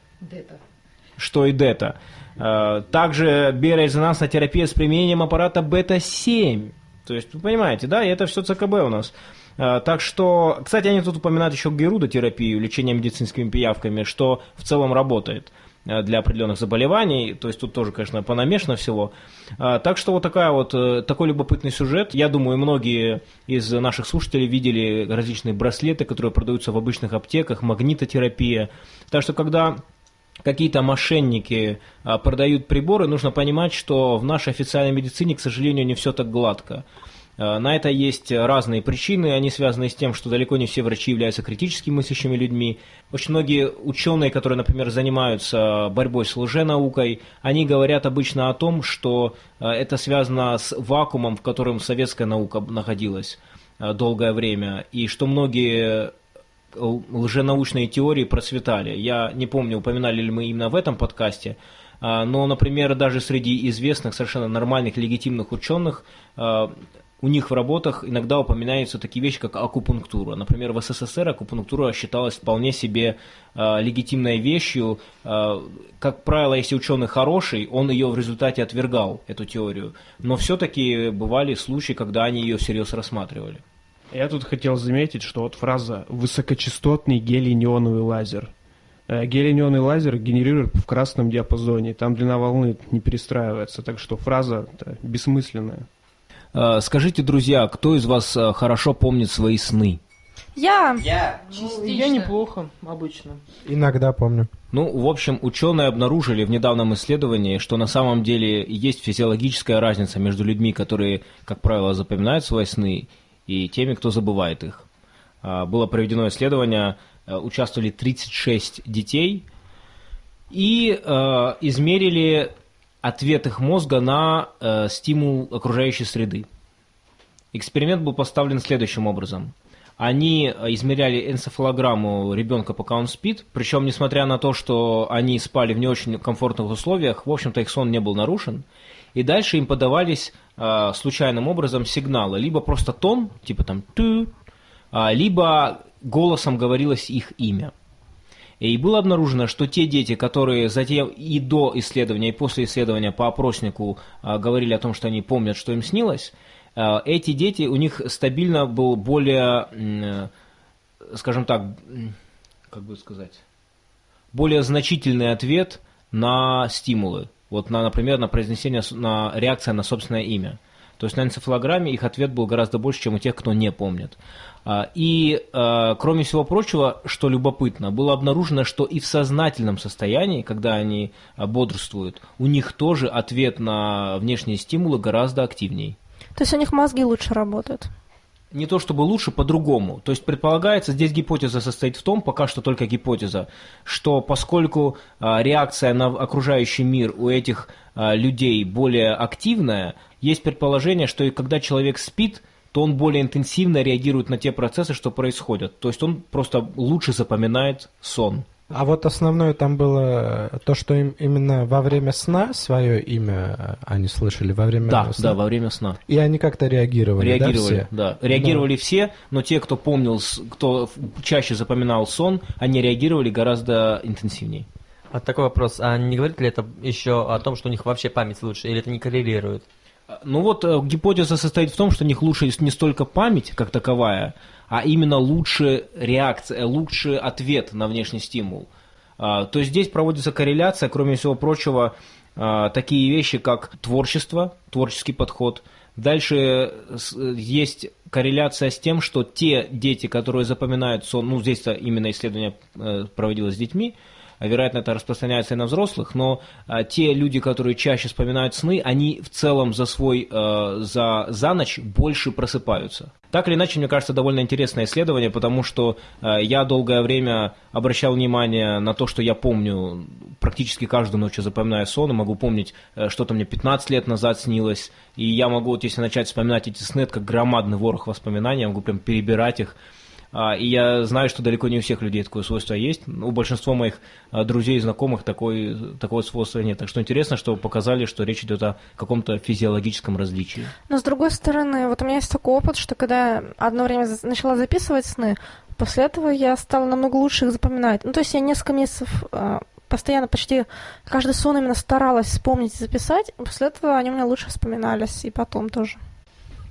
что и дета. Э, Также биорезонансная терапия с применением аппарата бета-7. То есть, вы понимаете, да, и это все ЦКБ у нас. Э, Так что, кстати, они тут упоминают еще герудотерапию, лечение медицинскими пиявками, что в целом работает э, для определенных заболеваний, то есть тут тоже, конечно, понамешано всего. А, Так что вот такая вот, э, такой любопытный сюжет. Я думаю, многие из наших слушателей видели различные браслеты, которые продаются в обычных аптеках, магнитотерапия. Так что, когда какие-то мошенники продают приборы, нужно понимать, что в нашей официальной медицине, к сожалению, не все так гладко. А, На это есть разные причины, они связаны с тем, что далеко не все врачи являются критически мыслящими людьми. Очень многие ученые, которые, например, занимаются борьбой с лженаукой, они говорят обычно о том, что а, это связано с вакуумом, в котором советская наука находилась а, долгое время, и что многие лженаучные теории процветали. Я не помню, упоминали ли мы именно в этом подкасте, но, например, даже среди известных, совершенно нормальных, легитимных ученых, у них в работах иногда упоминаются такие вещи, как акупунктура. Например, в СССР акупунктура считалась вполне себе а, легитимной вещью. А, Как правило, если ученый хороший, он ее в результате отвергал, эту теорию. Но все-таки бывали случаи, когда они ее всерьез рассматривали. Я тут хотел заметить, что вот фраза «высокочастотный гелий-неоновый лазер». Э, Гелий-неоновый лазер генерирует в красном диапазоне, там длина волны не перестраивается, так что фраза бессмысленная. А, Скажите, друзья, кто из вас а, хорошо помнит свои сны? Я. Частично. Я неплохо, обычно. Иногда помню. Ну, в общем, ученые обнаружили в недавнем исследовании, что на самом деле есть физиологическая разница между людьми, которые, как правило, запоминают свои сны, и теми, кто забывает их. А, Было проведено исследование, э, участвовали 36 детей, и э, измерили ответ их мозга на э, стимул окружающей среды. Эксперимент был поставлен следующим образом. Они э, измеряли энцефалограмму ребенка, пока он спит, причем, несмотря на то, что они спали в не очень комфортных условиях, в общем-то, их сон не был нарушен. И дальше им подавались э, случайным образом сигналы. Либо просто тон, типа там «ту», а, либо голосом говорилось их имя. И было обнаружено, что те дети, которые затем и до исследования, и после исследования по опроснику а, говорили о том, что они помнят, что им снилось, а, эти дети, у них стабильно был более, скажем так, как бы сказать, более значительный ответ на стимулы. Вот, на, например, на произнесение, на реакция на собственное имя. То есть на энцефалограмме их ответ был гораздо больше, чем у тех, кто не помнит. А, И, а, кроме всего прочего, что любопытно, было обнаружено, что и в сознательном состоянии, когда они а, бодрствуют, у них тоже ответ на внешние стимулы гораздо активней. То есть у них мозги лучше работают. Не то чтобы лучше, по-другому. То есть предполагается, здесь гипотеза состоит в том, пока что только гипотеза, что поскольку а, реакция на окружающий мир у этих а, людей более активная, есть предположение, что и когда человек спит, то он более интенсивно реагирует на те процессы, что происходят. То есть он просто лучше запоминает сон. А вот основное там было то, что им именно во время сна свое имя они слышали во время Да, сна. да, во время сна. И они как-то реагировали, Реагировали, да, да. Реагировали все, но те, кто помнил, кто чаще запоминал сон, они реагировали гораздо интенсивнее. А такой вопрос, а не говорит ли это еще о том, что у них вообще память лучше, или это не коррелирует? Ну вот э, гипотеза состоит в том, что у них лучше не столько память как таковая, а именно лучше реакция, э, лучше ответ на внешний стимул. А, То есть здесь проводится корреляция, кроме всего прочего, а, такие вещи, как творчество, творческий подход. Дальше э, э, есть корреляция с тем, что те дети, которые запоминают сон, ну здесь именно исследование проводилось с детьми, вероятно, это распространяется и на взрослых, но а, те люди, которые чаще вспоминают сны, они в целом за свой, э, за, за ночь больше просыпаются. Так или иначе, мне кажется, довольно интересное исследование, потому что э, я долгое время обращал внимание на то, что я помню практически каждую ночь я запоминаю сон, и могу помнить, э, что-то мне 15 лет назад снилось, и я могу, вот если начать вспоминать эти сны, это как громадный ворох воспоминаний, я могу прям перебирать их, а, И я знаю, что далеко не у всех людей такое свойство есть. У большинства моих а, друзей и знакомых такой, такого свойства нет. Так что интересно, что показали, что речь идет о каком-то физиологическом различии. Но с другой стороны, вот у меня есть такой опыт, что когда я одно время начала записывать сны, после этого я стала намного лучше их запоминать. Ну, то есть я несколько месяцев а, постоянно почти каждый сон именно старалась вспомнить и записать, после этого они у меня лучше вспоминались, и потом тоже.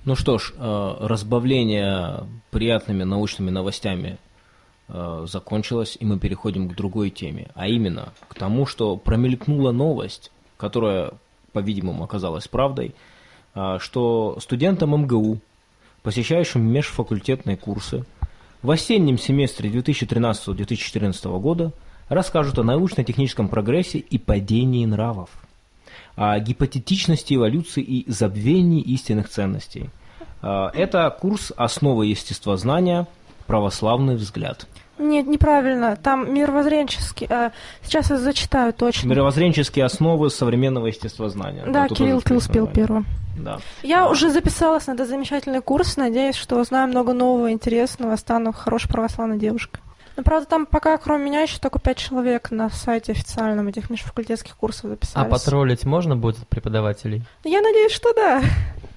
Ну что ж, э, разбавление приятными научными новостями э, закончилось, и мы переходим к другой теме, а именно к тому, что промелькнула новость, которая, по-видимому, оказалась правдой, э, что студентам МГУ, посещающим межфакультетные курсы, в осеннем семестре 2013-2014 года расскажут о научно-техническом прогрессе и падении нравов о гипотетичности эволюции и забвении истинных ценностей. А, Это курс «Основы естествознания. Православный взгляд». Нет, неправильно. Там мировоззренческий. а, сейчас я зачитаю точно. Мировоззренческие основы современного естествознания. Да, тут Кирилл, ты успел первым. Да. Я А. уже записалась на этот замечательный курс, надеюсь, что знаю много нового, интересного, стану хорошей православной девушкой. Но, правда, там пока, кроме меня, еще только пять человек на сайте официальном этих межфакультетских курсов А записались. потроллить можно будет от преподавателей? Я надеюсь, что да.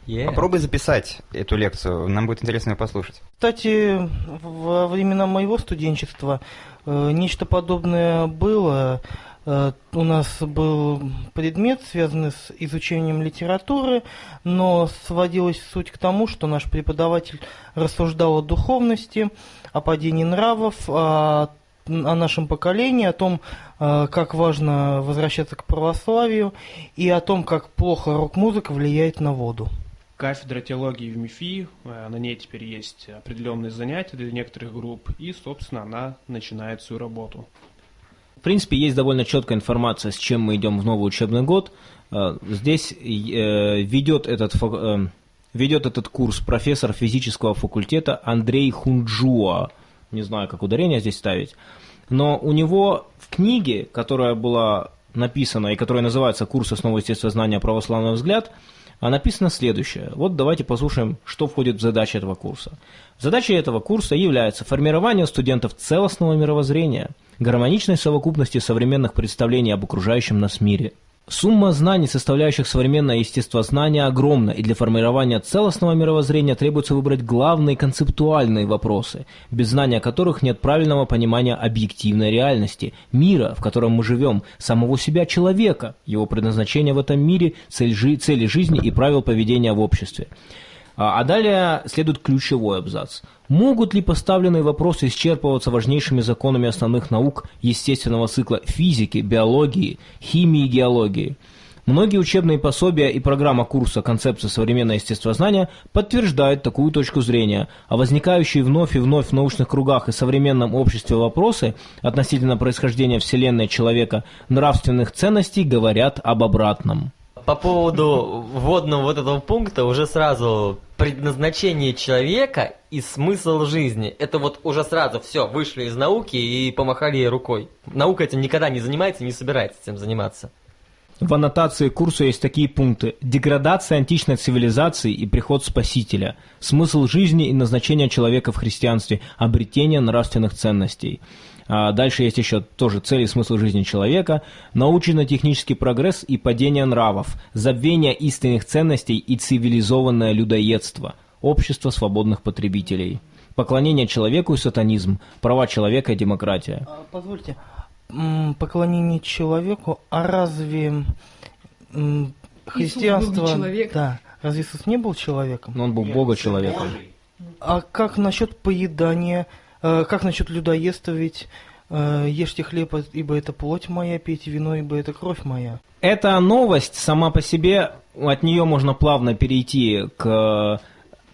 Е. Попробуй записать эту лекцию, нам будет интересно ее послушать. Кстати, во времена моего студенчества э, нечто подобное было. Э, у нас был предмет, связанный с изучением литературы, но сводилась суть к тому, что наш преподаватель рассуждал о духовности, о падении нравов, о, о нашем поколении, о том, э, как важно возвращаться к православию и о том, как плохо рок-музыка влияет на воду. Кафедра теологии в МИФИ, э, на ней теперь есть определенные занятия для некоторых групп, и, собственно, она начинает свою работу. Принципе, есть довольно четкая информация, с чем мы идем в новый учебный год. Э, Здесь э, ведет этот, э, ведет этот курс профессор физического факультета Андрей Хунджуа. Не знаю, как ударение здесь ставить. Но у него в книге, которая была написана и которая называется «Курс основы естествознания. Православный взгляд», а написано следующее. Вот давайте послушаем, что входит в задачи этого курса. Задачей этого курса является формирование студентов целостного мировоззрения, гармоничной совокупности современных представлений об окружающем нас мире. Сумма знаний, составляющих современное естествознание, огромна, и для формирования целостного мировоззрения требуется выбрать главные концептуальные вопросы, без знания которых нет правильного понимания объективной реальности, мира, в котором мы живем, самого себя человека, его предназначения в этом мире, цель цели жизни и правил поведения в обществе. А а далее следует ключевой абзац. Могут ли поставленные вопросы исчерпываться важнейшими законами основных наук естественного цикла физики, биологии, химии и геологии? Многие учебные пособия и программа курса «Концепция современного естествознания» подтверждают такую точку зрения, а возникающие вновь и вновь в научных кругах и современном обществе вопросы относительно происхождения Вселенной человека нравственных ценностей говорят об обратном. По поводу вводного вот этого пункта уже сразу предназначение человека и смысл жизни. Это вот уже сразу все, вышли из науки и помахали рукой. Наука этим никогда не занимается не собирается этим заниматься. В аннотации курса есть такие пункты. Деградация античной цивилизации и приход Спасителя. Смысл жизни и назначение человека в христианстве. Обретение нравственных ценностей. А дальше есть еще тоже цели и смысл жизни человека, научно-технический прогресс и падение нравов, забвение истинных ценностей и цивилизованное людоедство, общество свободных потребителей, поклонение человеку и сатанизм, права человека и демократия. А, Позвольте, поклонение человеку, а разве христианство... Да, разве Иисус не был человеком? Но он был Бога человеком. А как насчет поедания? Э, Как насчет людоедства? Ведь э, ешьте хлеб, ибо это плоть моя, пейте вино, ибо это кровь моя. Эта новость сама по себе, от нее можно плавно перейти к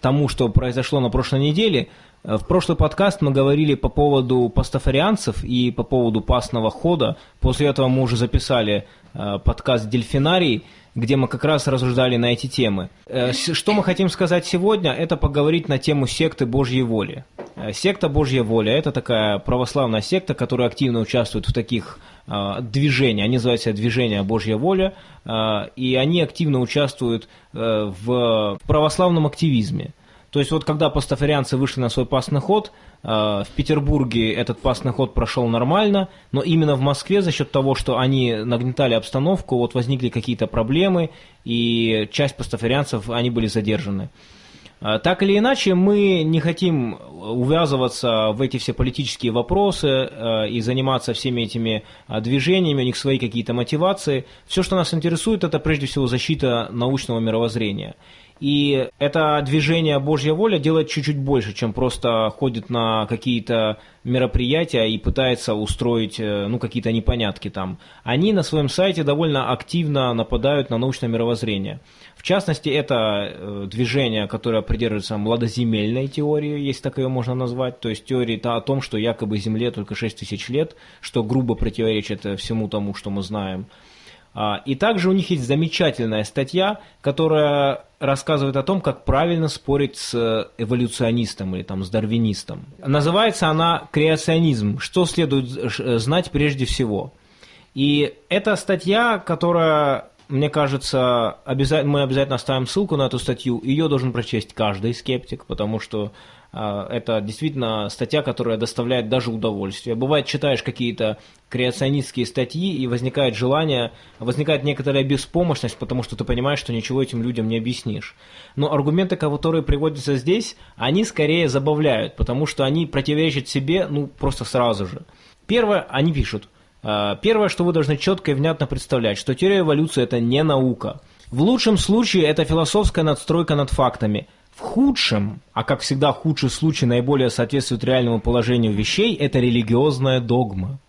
тому, что произошло на прошлой неделе. Э, В прошлый подкаст мы говорили по поводу пастафарианцев и по поводу пасного хода. После этого мы уже записали э, подкаст «Дельфинарий», где мы как раз рассуждали на эти темы. Э, Что мы хотим сказать сегодня, это поговорить на тему секты Божьей воли. Э, Секта Божья воля – это такая православная секта, которая активно участвует в таких э, движениях. Они называются «Движение Божья воля», э, и они активно участвуют э, в православном активизме. То есть вот когда пастафарианцы вышли на свой пасный ход, э, в Петербурге этот пасный ход прошел нормально, но именно в Москве за счет того, что они нагнетали обстановку, вот возникли какие-то проблемы, и часть пастафарианцев, они были задержаны. А, Так или иначе, мы не хотим увязываться в эти все политические вопросы э, и заниматься всеми этими движениями, у них свои какие-то мотивации. Все, что нас интересует, это прежде всего защита научного мировоззрения. И это движение Божья воля делает чуть-чуть больше, чем просто ходит на какие-то мероприятия и пытается устроить э, ну, какие-то непонятки там. Они на своем сайте довольно активно нападают на научное мировоззрение. В частности, это э, движение, которое придерживается младоземельной теории, если так ее можно назвать, то есть теории -то о том, что якобы Земле только 6 тысяч лет, что грубо противоречит э, всему тому, что мы знаем. А, И также у них есть замечательная статья, которая рассказывает о том, как правильно спорить с э, эволюционистом или там с дарвинистом. Называется она «Креационизм. Что следует э, знать прежде всего?». И это статья, которая, мне кажется, обяза- мы обязательно оставим ссылку на эту статью. Ее должен прочесть каждый скептик, потому что это действительно статья, которая доставляет даже удовольствие. Бывает, читаешь какие-то креационистские статьи, и возникает желание, возникает некоторая беспомощность, потому что ты понимаешь, что ничего этим людям не объяснишь. Но аргументы, которые приводятся здесь, они скорее забавляют, потому что они противоречат себе, ну, просто сразу же. Первое, они пишут, а, Первое, что вы должны четко и внятно представлять, что теория эволюции – это не наука. В лучшем случае это философская надстройка над фактами. В худшем, а как всегда худший случай наиболее соответствует реальному положению вещей, это религиозная догма.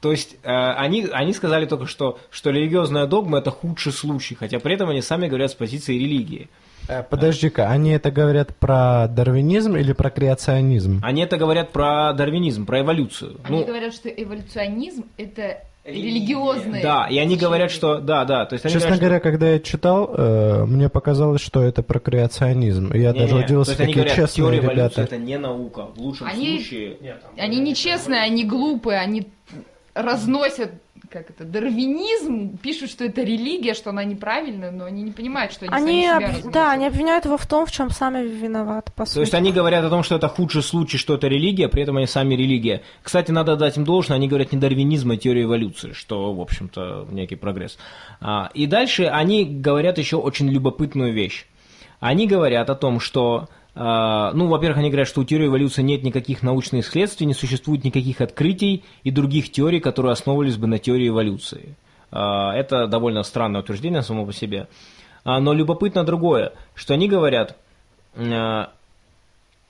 То есть э, они, они сказали только что, что религиозная догма это худший случай, хотя при этом они сами говорят с позиции религии. Э, Подожди-ка, они это говорят про дарвинизм или про креационизм? Они это говорят про дарвинизм, про эволюцию. Они Ну, говорят, что эволюционизм это религиозные. да, и они говорят, что да, да, то есть они Честно говорят, что- говоря, когда я читал, э, мне показалось, что это про креационизм. И Я Не-не, даже то удивился, есть они какие говорят, честные теория ребята. это не наука. В лучшем Они- случае... Они нечестные, они глупые, они разносят как это, дарвинизм, пишут, что это религия, что она неправильная, но они не понимают, что они, Они, сами себя об- да, они обвиняют его в том, в чем сами виноваты, по То сути. есть они говорят о том, что это худший случай, что это религия, при этом они сами религия. Кстати, надо дать им должное, они говорят не дарвинизм, а теория эволюции, что, в общем-то, некий прогресс. А, и дальше они говорят еще очень любопытную вещь. Они говорят о том, что, ну, во-первых, они говорят, что у теории эволюции нет никаких научных следствий, не существует никаких открытий и других теорий, которые основывались бы на теории эволюции. А, это довольно странное утверждение само по себе. А, но любопытно другое, что они говорят, а,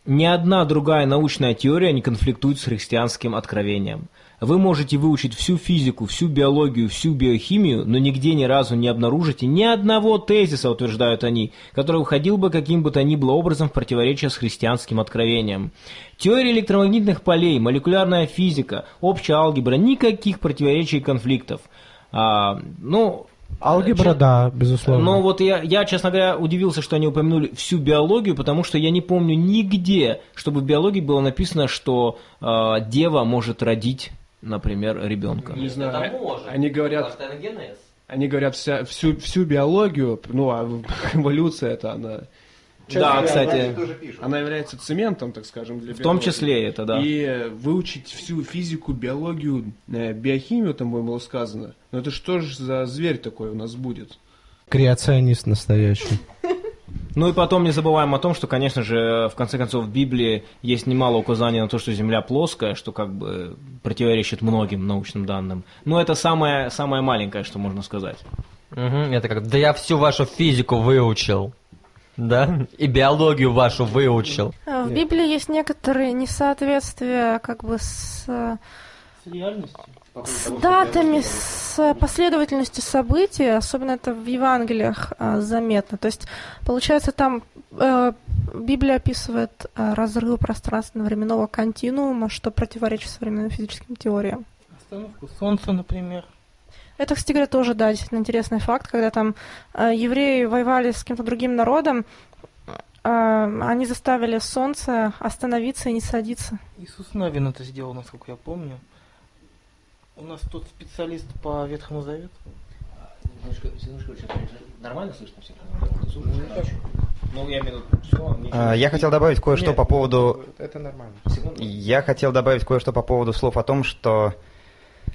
ни одна другая научная теория не конфликтует с христианским откровением. Вы можете выучить всю физику, всю биологию, всю биохимию, но нигде ни разу не обнаружите ни одного тезиса, утверждают они, который выходил бы каким бы то ни было образом в противоречие с христианским откровением. Теория электромагнитных полей, молекулярная физика, общая алгебра, никаких противоречий и конфликтов. А, ну, Алгебра, да, безусловно. но вот я, я, честно говоря, удивился, что они упомянули всю биологию, потому что я не помню нигде, чтобы в биологии было написано, что э, дева может родить, например, ребенка. Не знаю. Это может. Они говорят, они говорят вся, всю, всю биологию, ну, а <laughs> эволюция это она Да, кстати, Она является цементом, так скажем, для в том биологии. числе это, да. И выучить всю физику, биологию, э, биохимию, там было сказано. Но это что же за зверь такой у нас будет? Креационист настоящий. <laughs> Ну и потом не забываем о том, что, конечно же, в конце концов, в Библии есть немало указаний на то, что Земля плоская, что как бы противоречит многим научным данным. Но это самое, самое маленькое, что можно сказать. Мгм, Это как, да я всю вашу физику выучил. Да? И биологию вашу выучил. А, В Библии есть некоторые несоответствия как бы с, э, с датами, с последовательностью событий, особенно это в Евангелиях а, заметно. То есть, получается, там э, Библия описывает э, разрыв пространственно-временного континуума, что противоречит современным физическим теориям. Остановку Солнца, например. Это, кстати говоря, тоже, да, действительно интересный факт, когда там э, евреи воевали с каким-то другим народом, э, они заставили солнце остановиться и не садиться. Иисус Навин это сделал, насколько я помню. У нас тут специалист по Ветхому Завету. Нормально слышно всех? Ну, я имею виду, А, Я хотел добавить кое-что по поводу Это нормально. Я хотел добавить кое-что по поводу слов о том, что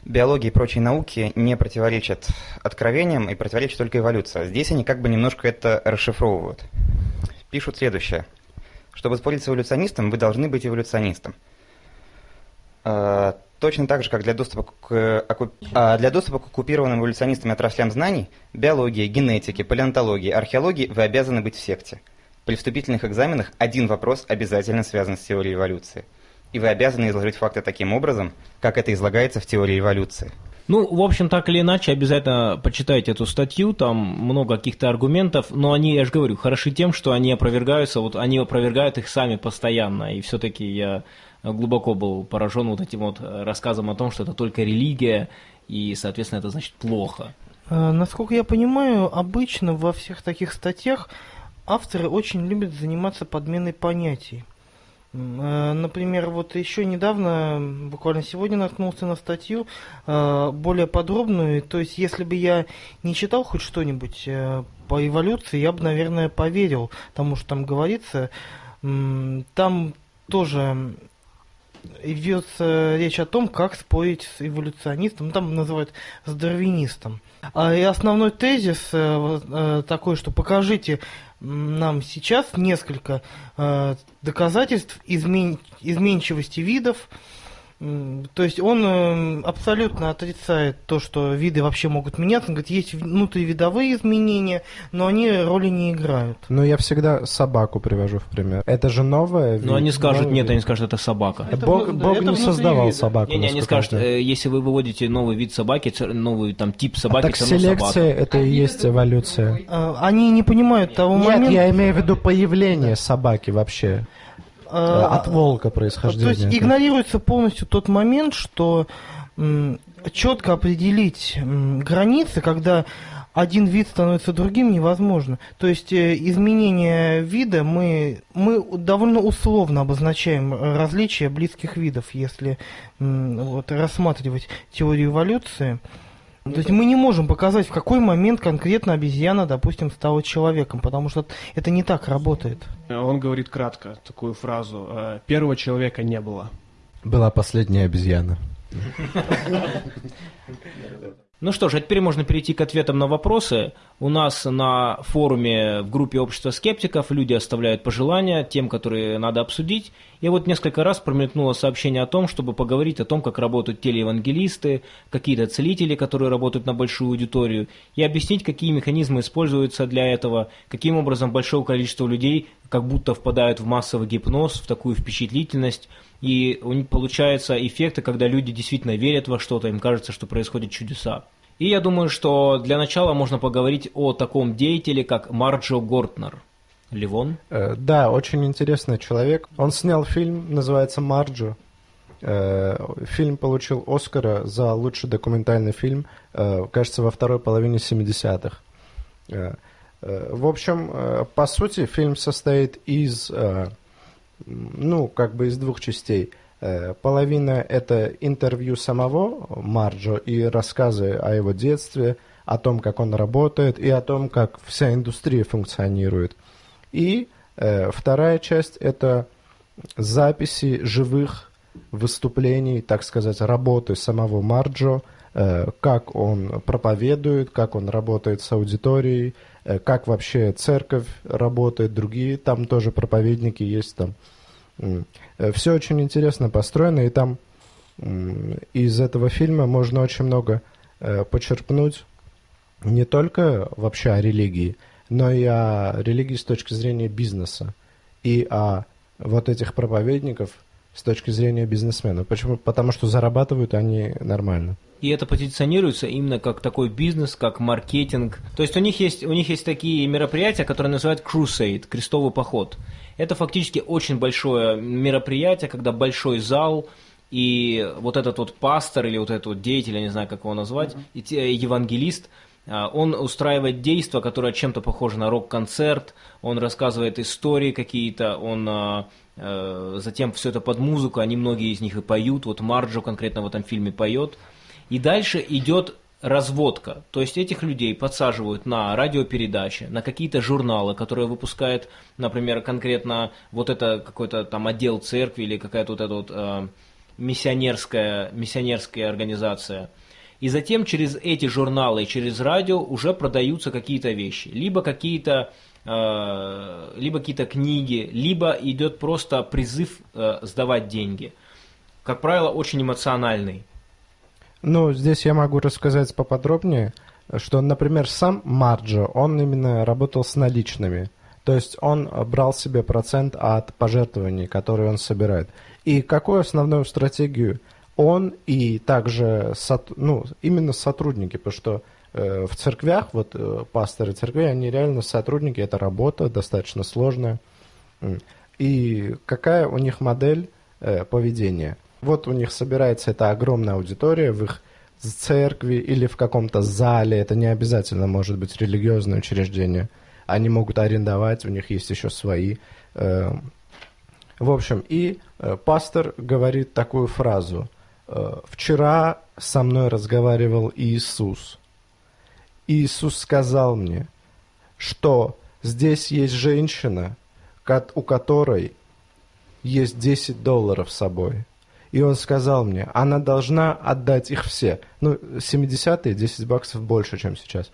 биология и прочие науки не противоречат откровениям и противоречит только эволюция. Здесь они как бы немножко это расшифровывают. Пишут следующее. Чтобы спорить с эволюционистом, вы должны быть эволюционистом. Точно так же, как для доступа к, оку- а, для доступа к оккупированным эволюционистами отраслям знаний, биологии, генетики, палеонтологии, археологии вы обязаны быть в секте. При вступительных экзаменах один вопрос обязательно связан с теорией эволюции. И вы обязаны изложить факты таким образом, как это излагается в теории эволюции. Ну, в общем, так или иначе, обязательно почитайте эту статью, там много каких-то аргументов, но они, я же говорю, хороши тем, что они опровергаются, вот они опровергают их сами постоянно, и все-таки я глубоко был поражен вот этим вот э, рассказом о том, что это только религия, и, соответственно, это значит плохо. Э, Насколько я понимаю, обычно во всех таких статьях авторы очень любят заниматься подменой понятий. Э, Например, вот еще недавно, буквально сегодня наткнулся на статью более подробную. То есть, если бы я не читал хоть что-нибудь по эволюции, я бы, наверное, поверил тому, что там говорится. Там тоже ведется речь о том, как спорить с эволюционистом, ну, там называют с дарвинистом. А, И основной тезис э, э, такой, что покажите нам сейчас несколько э, доказательств измен- изменчивости видов. То есть он э, абсолютно отрицает то, что виды вообще могут меняться. Он говорит, есть внутривидовые изменения, но они роли не играют. Но я всегда собаку привожу в пример. Это же новое. Но они скажут, новый нет, вид. они скажут, это собака. Это Бог, да, Бог это не создавал вида. собаку. Не-не, они насколько скажут, э, если вы выводите новый вид собаки, новый там тип А собаки, так все равно селекция собака. это и есть эволюция. Э, Они не понимают того Нет, момента. я имею в виду появление собаки вообще. Э, Э, От волка То происхождения. есть игнорируется полностью тот момент, что четко определить границы, когда один вид становится другим, невозможно. То есть э, изменение вида мы, мы довольно условно обозначаем э, различия близких видов, если вот, рассматривать теорию эволюции. То есть мы не можем показать, в какой момент конкретно обезьяна, допустим, стала человеком, потому что это не так работает. Он говорит кратко такую фразу. э, Первого человека не было. Была последняя обезьяна. <laughs> Ну что ж, а теперь можно перейти к ответам на вопросы. У нас на форуме в группе общества скептиков люди оставляют пожелания тем, которые надо обсудить. И вот несколько раз промелькнуло сообщение о том, чтобы поговорить о том, как работают телеевангелисты, какие-то целители, которые работают на большую аудиторию, и объяснить, какие механизмы используются для этого, каким образом большое количество людей как будто впадают в массовый гипноз, в такую впечатлительность, и у них получаются эффекты, когда люди действительно верят во что-то, им кажется, что происходят чудеса. И я думаю, что для начала можно поговорить о таком деятеле, как Марджо Гортнер. Ливон? Э, Да, очень интересный человек. Он снял фильм, называется «Марджо». Э, Фильм получил Оскара за лучший документальный фильм, э, кажется, во второй половине 70-х. Э, э, В общем, по сути, фильм состоит из, ну, как бы из двух частей. Э, Половина – это интервью самого Марджо и рассказы о его детстве, о том, как он работает, и о том, как вся индустрия функционирует. И Э, Вторая часть – это записи живых выступлений, так сказать, работы самого Марджо, э, как он проповедует, как он работает с аудиторией, как вообще церковь работает, другие там тоже проповедники есть там. Все очень интересно построено, и там из этого фильма можно очень много э, почерпнуть не только вообще о религии, но и о религии с точки зрения бизнеса и о вот этих проповедников с точки зрения бизнесмена. Почему? Потому что зарабатывают они нормально. И это позиционируется именно как такой бизнес, как маркетинг. То есть у них есть, у них есть такие мероприятия, которые называют Crusade, крестовый поход. Это фактически очень большое мероприятие, когда большой зал, и вот этот вот пастор или вот этот вот деятель, я не знаю, как его назвать, и те- евангелист, а, он устраивает действия, которые чем-то похожи на рок-концерт, он рассказывает истории какие-то, он а, затем все это под музыку, они многие из них и поют, вот Марджо конкретно в этом фильме поет. И дальше идет разводка. То есть этих людей подсаживают на радиопередачи, на какие-то журналы, которые выпускает, например, конкретно вот это какой-то там отдел церкви или какая-то вот эта вот э, миссионерская, миссионерская организация. И затем через эти журналы, через радио уже продаются какие-то вещи. Либо какие-то э, либо какие-то книги, либо идет просто призыв э, сдавать деньги. Как правило, очень эмоциональный. Ну, здесь я могу рассказать поподробнее, что, например, сам Марджо, он именно работал с наличными. То есть он брал себе процент от пожертвований, которые он собирает. И какую основную стратегию он и также ну, именно сотрудники, потому что э, в церквях, вот э, пасторы церквей, они реально сотрудники, это работа достаточно сложная. И какая у них модель э, поведения? Вот у них собирается эта огромная аудитория в их церкви или в каком-то зале, это не обязательно может быть религиозное учреждение. Они могут арендовать, у них есть еще свои. э, В общем, и э, пастор говорит такую фразу. э, «Вчера со мной разговаривал Иисус. Иисус сказал мне, что здесь есть женщина, у которой есть 10 долларов с собой. И он сказал мне, она должна отдать их все. Ну, 70-е 10 баксов больше, чем сейчас.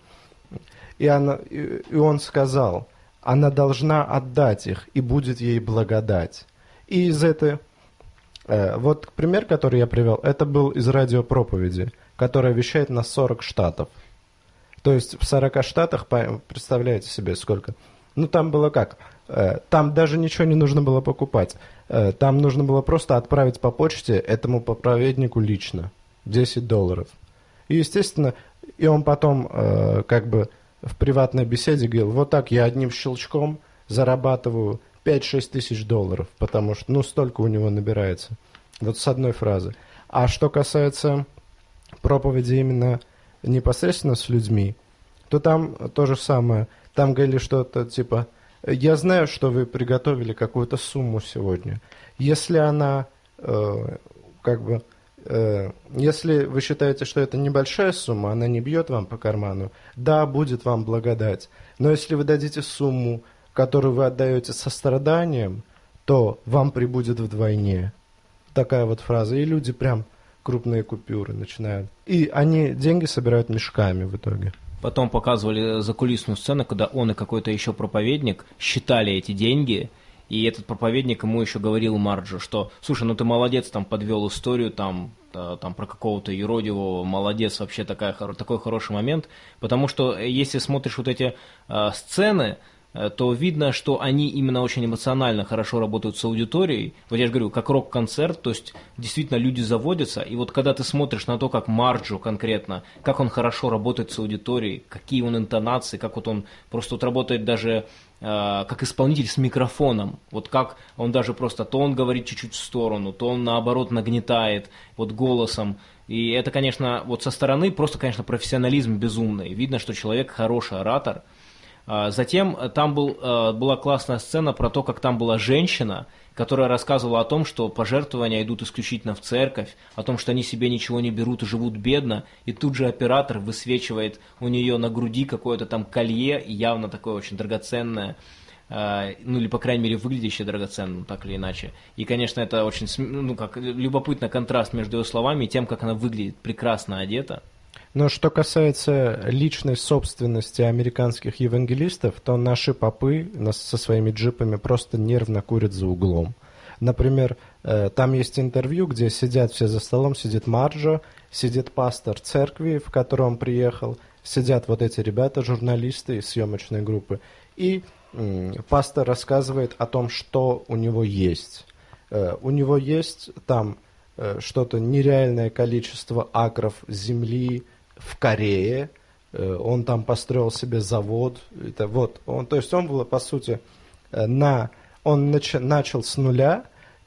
И, она, и он сказал, она должна отдать их, и будет ей благодать. И из этой... э, вот пример, который я привел, это был из радиопроповеди, которая вещает на 40 штатов. То есть в 40 штатах, представляете себе, сколько? Ну, там было как? Э, Там даже ничего не нужно было покупать. Э, Там нужно было просто отправить по почте этому проповеднику лично 10 долларов. И, естественно, и он потом э, как бы в приватной беседе говорил, вот так я одним щелчком зарабатываю 5-6 тысяч долларов, потому что, ну, столько у него набирается. Вот с одной фразы. А что касается проповеди именно непосредственно с людьми, то там то же самое. Там говорили что-то типа, я знаю, что вы приготовили какую-то сумму сегодня. Если она, э, как бы, э, если вы считаете, что это небольшая сумма, она не бьет вам по карману, да, будет вам благодать. Но если вы дадите сумму, которую вы отдаете со страданием, то вам прибудет вдвойне. Такая вот фраза. И люди прям крупные купюры начинают. И они деньги собирают мешками в итоге. Потом показывали закулисную сцену, когда он и какой-то еще проповедник считали эти деньги, и этот проповедник ему еще говорил Марджо, что, слушай, ну ты молодец, там подвел историю, там, там про какого-то юродивого, молодец, вообще такая, такой хороший момент, потому что если смотришь вот эти э, сцены, то видно, что они именно очень эмоционально хорошо работают с аудиторией. Вот я же говорю, как рок-концерт, то есть действительно люди заводятся, и вот когда ты смотришь на то, как Марджо конкретно, как он хорошо работает с аудиторией, какие он интонации, как вот он просто вот работает даже э, как исполнитель с микрофоном, вот как он даже просто, то он говорит чуть-чуть в сторону, то он наоборот нагнетает вот голосом, и это, конечно, вот со стороны просто, конечно, профессионализм безумный, видно, что человек хороший оратор, Затем э, там был, э, была классная сцена про то, как там была женщина, которая рассказывала о том, что пожертвования идут исключительно в церковь, о том, что они себе ничего не берут и живут бедно, и тут же оператор высвечивает у нее на груди какое-то там колье, явно такое очень драгоценное, э, ну или, по крайней мере, выглядящая драгоценным, так или иначе. И, конечно, это очень, ну, как любопытно контраст между ее словами и тем, как она выглядит прекрасно одета. Но что касается личной собственности американских евангелистов, то наши попы со своими джипами просто нервно курят за углом. Например, э, там есть интервью, где сидят все за столом, сидит Марджо, сидит пастор церкви, в которую он приехал, сидят вот эти ребята, журналисты из съемочной группы, и пастор рассказывает о том, что у него есть. Э, У него есть там э, что-то нереальное количество акров земли в Корее. Э, Он там построил себе завод. Это вот, он, то есть он был, по сути, э, на, он нач- начал с нуля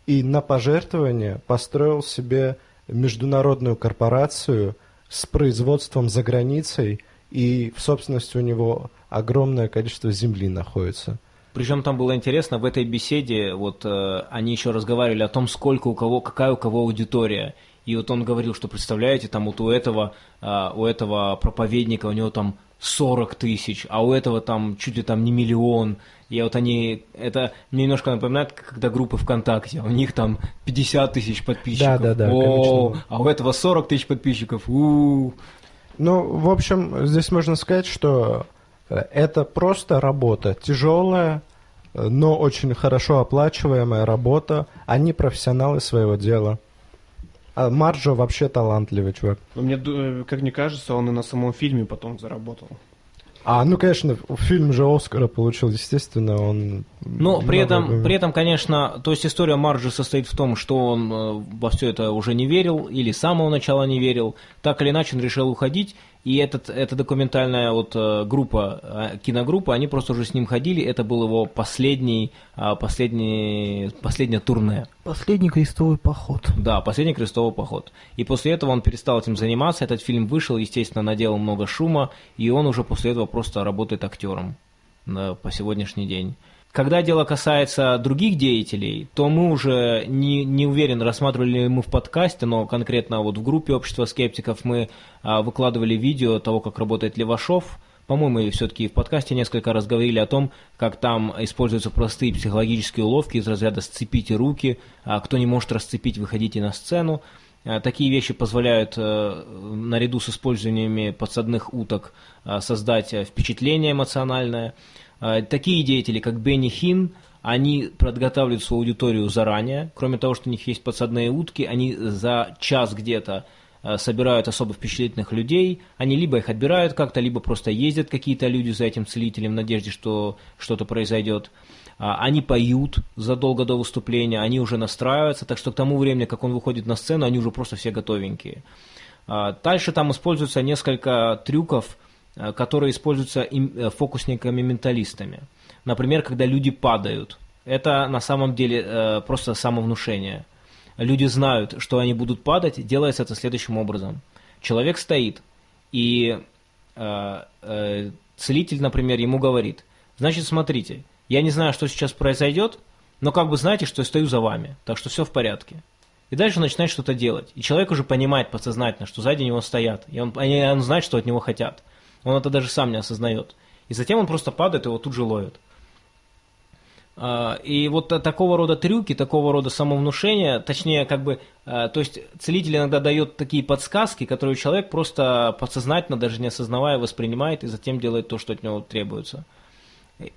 и на пожертвование построил себе международную корпорацию с производством за границей, и в собственности у него огромное количество земли находится. Причем там было интересно, в этой беседе вот э, они еще разговаривали о том, сколько у кого, какая у кого аудитория. И вот он говорил, что представляете, там вот у этого, э, у этого проповедника у него там 40 тысяч, а у этого там чуть ли там не миллион. И вот они, это мне немножко напоминает, когда группы ВКонтакте, у них там 50 тысяч подписчиков. Да-да-да, О, конечно. а у этого 40 тысяч подписчиков. у Ну, в общем, здесь можно сказать, что это просто работа, тяжелая, но очень хорошо оплачиваемая работа. Они профессионалы своего дела. А Марджо вообще талантливый чувак. Но мне, э, как мне кажется, он и на самом фильме потом заработал. А, ну, конечно, фильм же Оскара получил, естественно, он... Но при много этом, при этом, конечно, то есть история Марджи состоит в том, что он э, во все это уже не верил, или с самого начала не верил. Так или иначе он решил уходить, и этот, эта документальная вот э, группа, э, киногруппа, они просто уже с ним ходили, это был его последний, а, последний, последнее турне. Последний крестовый поход. Да, последний крестовый поход. И после этого он перестал этим заниматься, этот фильм вышел, естественно, наделал много шума, и он уже после этого просто работает актером э, по сегодняшний день. Когда дело касается других деятелей, то мы уже не, не уверен, рассматривали ли мы в подкасте, но конкретно вот в группе общества скептиков мы а, выкладывали видео того, как работает Левашов. По-моему, все-таки в подкасте несколько раз говорили о том, как там используются простые психологические уловки из разряда «сцепите руки», а кто не может расцепить, выходите на сцену. А, Такие вещи позволяют э, наряду с использованиями подсадных уток а, создать э, впечатление эмоциональное. А, Такие деятели, как Бенни Хин, они подготавливают свою аудиторию заранее. Кроме того, что у них есть подсадные утки, они за час где-то э, собирают особо впечатлительных людей. Они либо их отбирают как-то, либо просто ездят какие-то люди за этим целителем в надежде, что что-то произойдет. А, Они поют задолго до выступления, они уже настраиваются, так что к тому времени, как он выходит на сцену, они уже просто все готовенькие. А, Дальше там используется несколько трюков, которые используются э, фокусниками-менталистами. Например, когда люди падают. Это на самом деле э, просто самовнушение. Люди знают, что они будут падать, делается это следующим образом. Человек стоит, и э, э, целитель, например, ему говорит, значит, смотрите, я не знаю, что сейчас произойдет, но как бы знаете, что я стою за вами, так что все в порядке. И дальше начинает что-то делать. И человек уже понимает подсознательно, что сзади него стоят. И он, и он знает, что от него хотят. Он это даже сам не осознает. И затем он просто падает, его тут же ловят. А, И вот та- такого рода трюки, такого рода самовнушения, точнее, как бы, а, то есть целитель иногда дает такие подсказки, которые человек просто подсознательно, даже не осознавая, воспринимает и затем делает то, что от него требуется.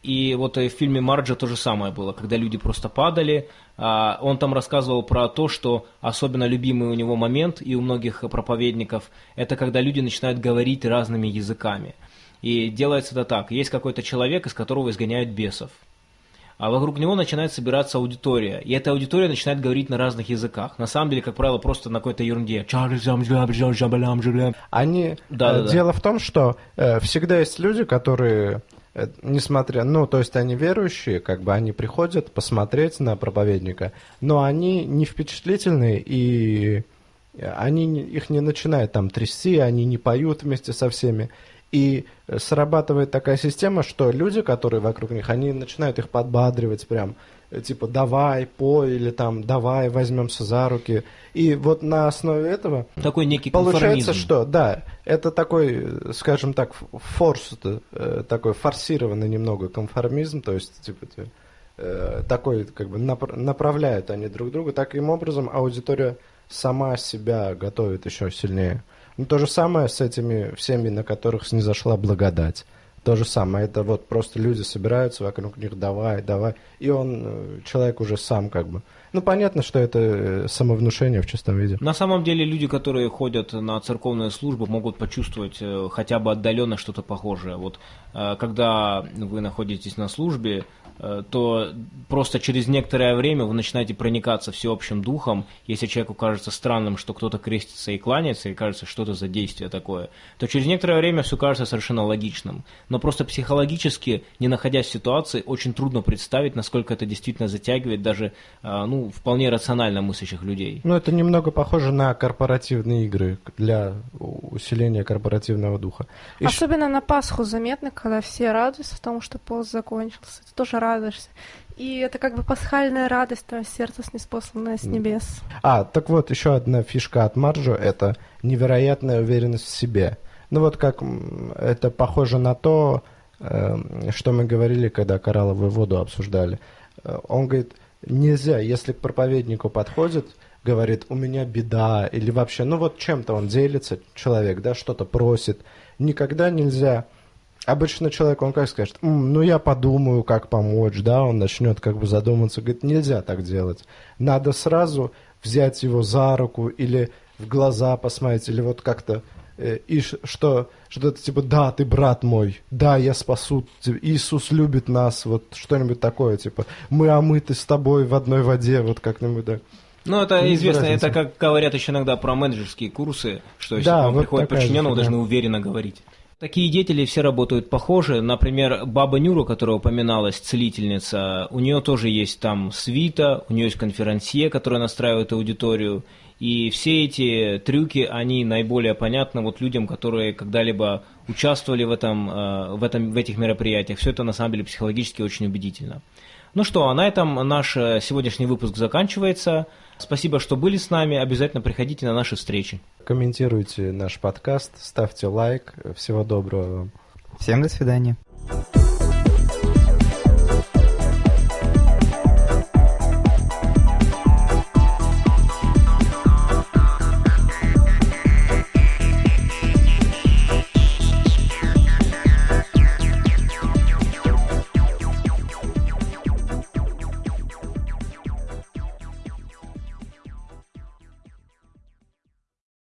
И вот в фильме Марджа то же самое было, когда люди просто падали. А, Он там рассказывал про то, что особенно любимый у него момент и у многих проповедников, это когда люди начинают говорить разными языками. И делается это так. Есть какой-то человек, из которого изгоняют бесов. А вокруг него начинает собираться аудитория. И эта аудитория начинает говорить на разных языках. На самом деле, как правило, просто на какой-то ерунде. Они... Да, э, да, да. Дело в том, что э, всегда есть люди, которые, э, несмотря... Ну, то есть они верующие, как бы они приходят посмотреть на проповедника, но они не впечатлительные, и они не- их не начинают там трясти, они не поют вместе со всеми. И э, срабатывает такая система, что люди, которые вокруг них, они начинают их подбадривать прям, э, типа давай, пой, или там давай, возьмемся за руки. И вот на основе этого Такой некий получается, что, да, это такой, э, скажем так, форс, э, такой форсированный немного конформизм, то есть, типа, э, такой, как бы, напр- направляют они друг друга, таким образом аудитория сама себя готовит еще сильнее. Ну, то же самое с этими всеми, на которых снизошла благодать. То же самое, это вот просто люди собираются вокруг них, давай, давай, и он, э, человек уже сам как бы. Ну, понятно, что это э, самовнушение в чистом виде. На самом деле люди, которые ходят на церковные службы, могут почувствовать э, хотя бы отдаленно что-то похожее. Вот когда вы находитесь на службе, то просто через некоторое время вы начинаете проникаться всеобщим духом. Если человеку кажется странным, что кто-то крестится и кланяется, и кажется, что это за действие такое, то через некоторое время все кажется совершенно логичным. Но просто психологически, не находясь в ситуации, очень трудно представить, насколько это действительно затягивает даже э, ну, вполне рационально мыслящих людей. Ну, это немного похоже на корпоративные игры для усиления корпоративного духа. Ш- Особенно на Пасху заметно, когда все радуются тому, что пост закончился. Ты тоже радуешься. И это как бы пасхальная радость, твое сердце снеспосланное с небес. А, так вот, еще одна фишка от Марджо – это невероятная уверенность в себе. Ну вот как это похоже на то, эм, что мы говорили, когда коралловую воду обсуждали. Э, Он говорит, нельзя, если к проповеднику подходит, говорит, у меня беда, или вообще, ну вот чем-то он делится, человек, да, что-то просит, никогда нельзя Обычно человек, он как скажет, «М, ну я подумаю, как помочь, да, он начнет как бы задуматься, говорит, нельзя так делать. Надо сразу взять его за руку или в глаза посмотреть, или вот как-то, э, и что, что-то типа, да, ты брат мой, да, я спасу, тебя, Иисус любит нас, вот что-нибудь такое, типа, мы омыты с тобой в одной воде, вот как-нибудь, да. Ну, это Без известно, разницы. это как говорят еще иногда про менеджерские курсы, что если Да, к вам вот приходит подчиненный, вы должны уверенно говорить. Такие деятели все работают похоже. Например, Баба Нюра, которая упоминалась, целительница, у нее тоже есть там свита, у нее есть конферансье, которая настраивает аудиторию. И все эти трюки, они наиболее понятны вот людям, которые когда-либо участвовали в, этом, э, в, этом, в этих мероприятиях. Все это на самом деле психологически очень убедительно. Ну что, а на этом наш э, сегодняшний выпуск заканчивается. Спасибо, что были с нами. Обязательно приходите на наши встречи. Комментируйте наш подкаст, ставьте лайк, всего доброго вам. Всем до свидания.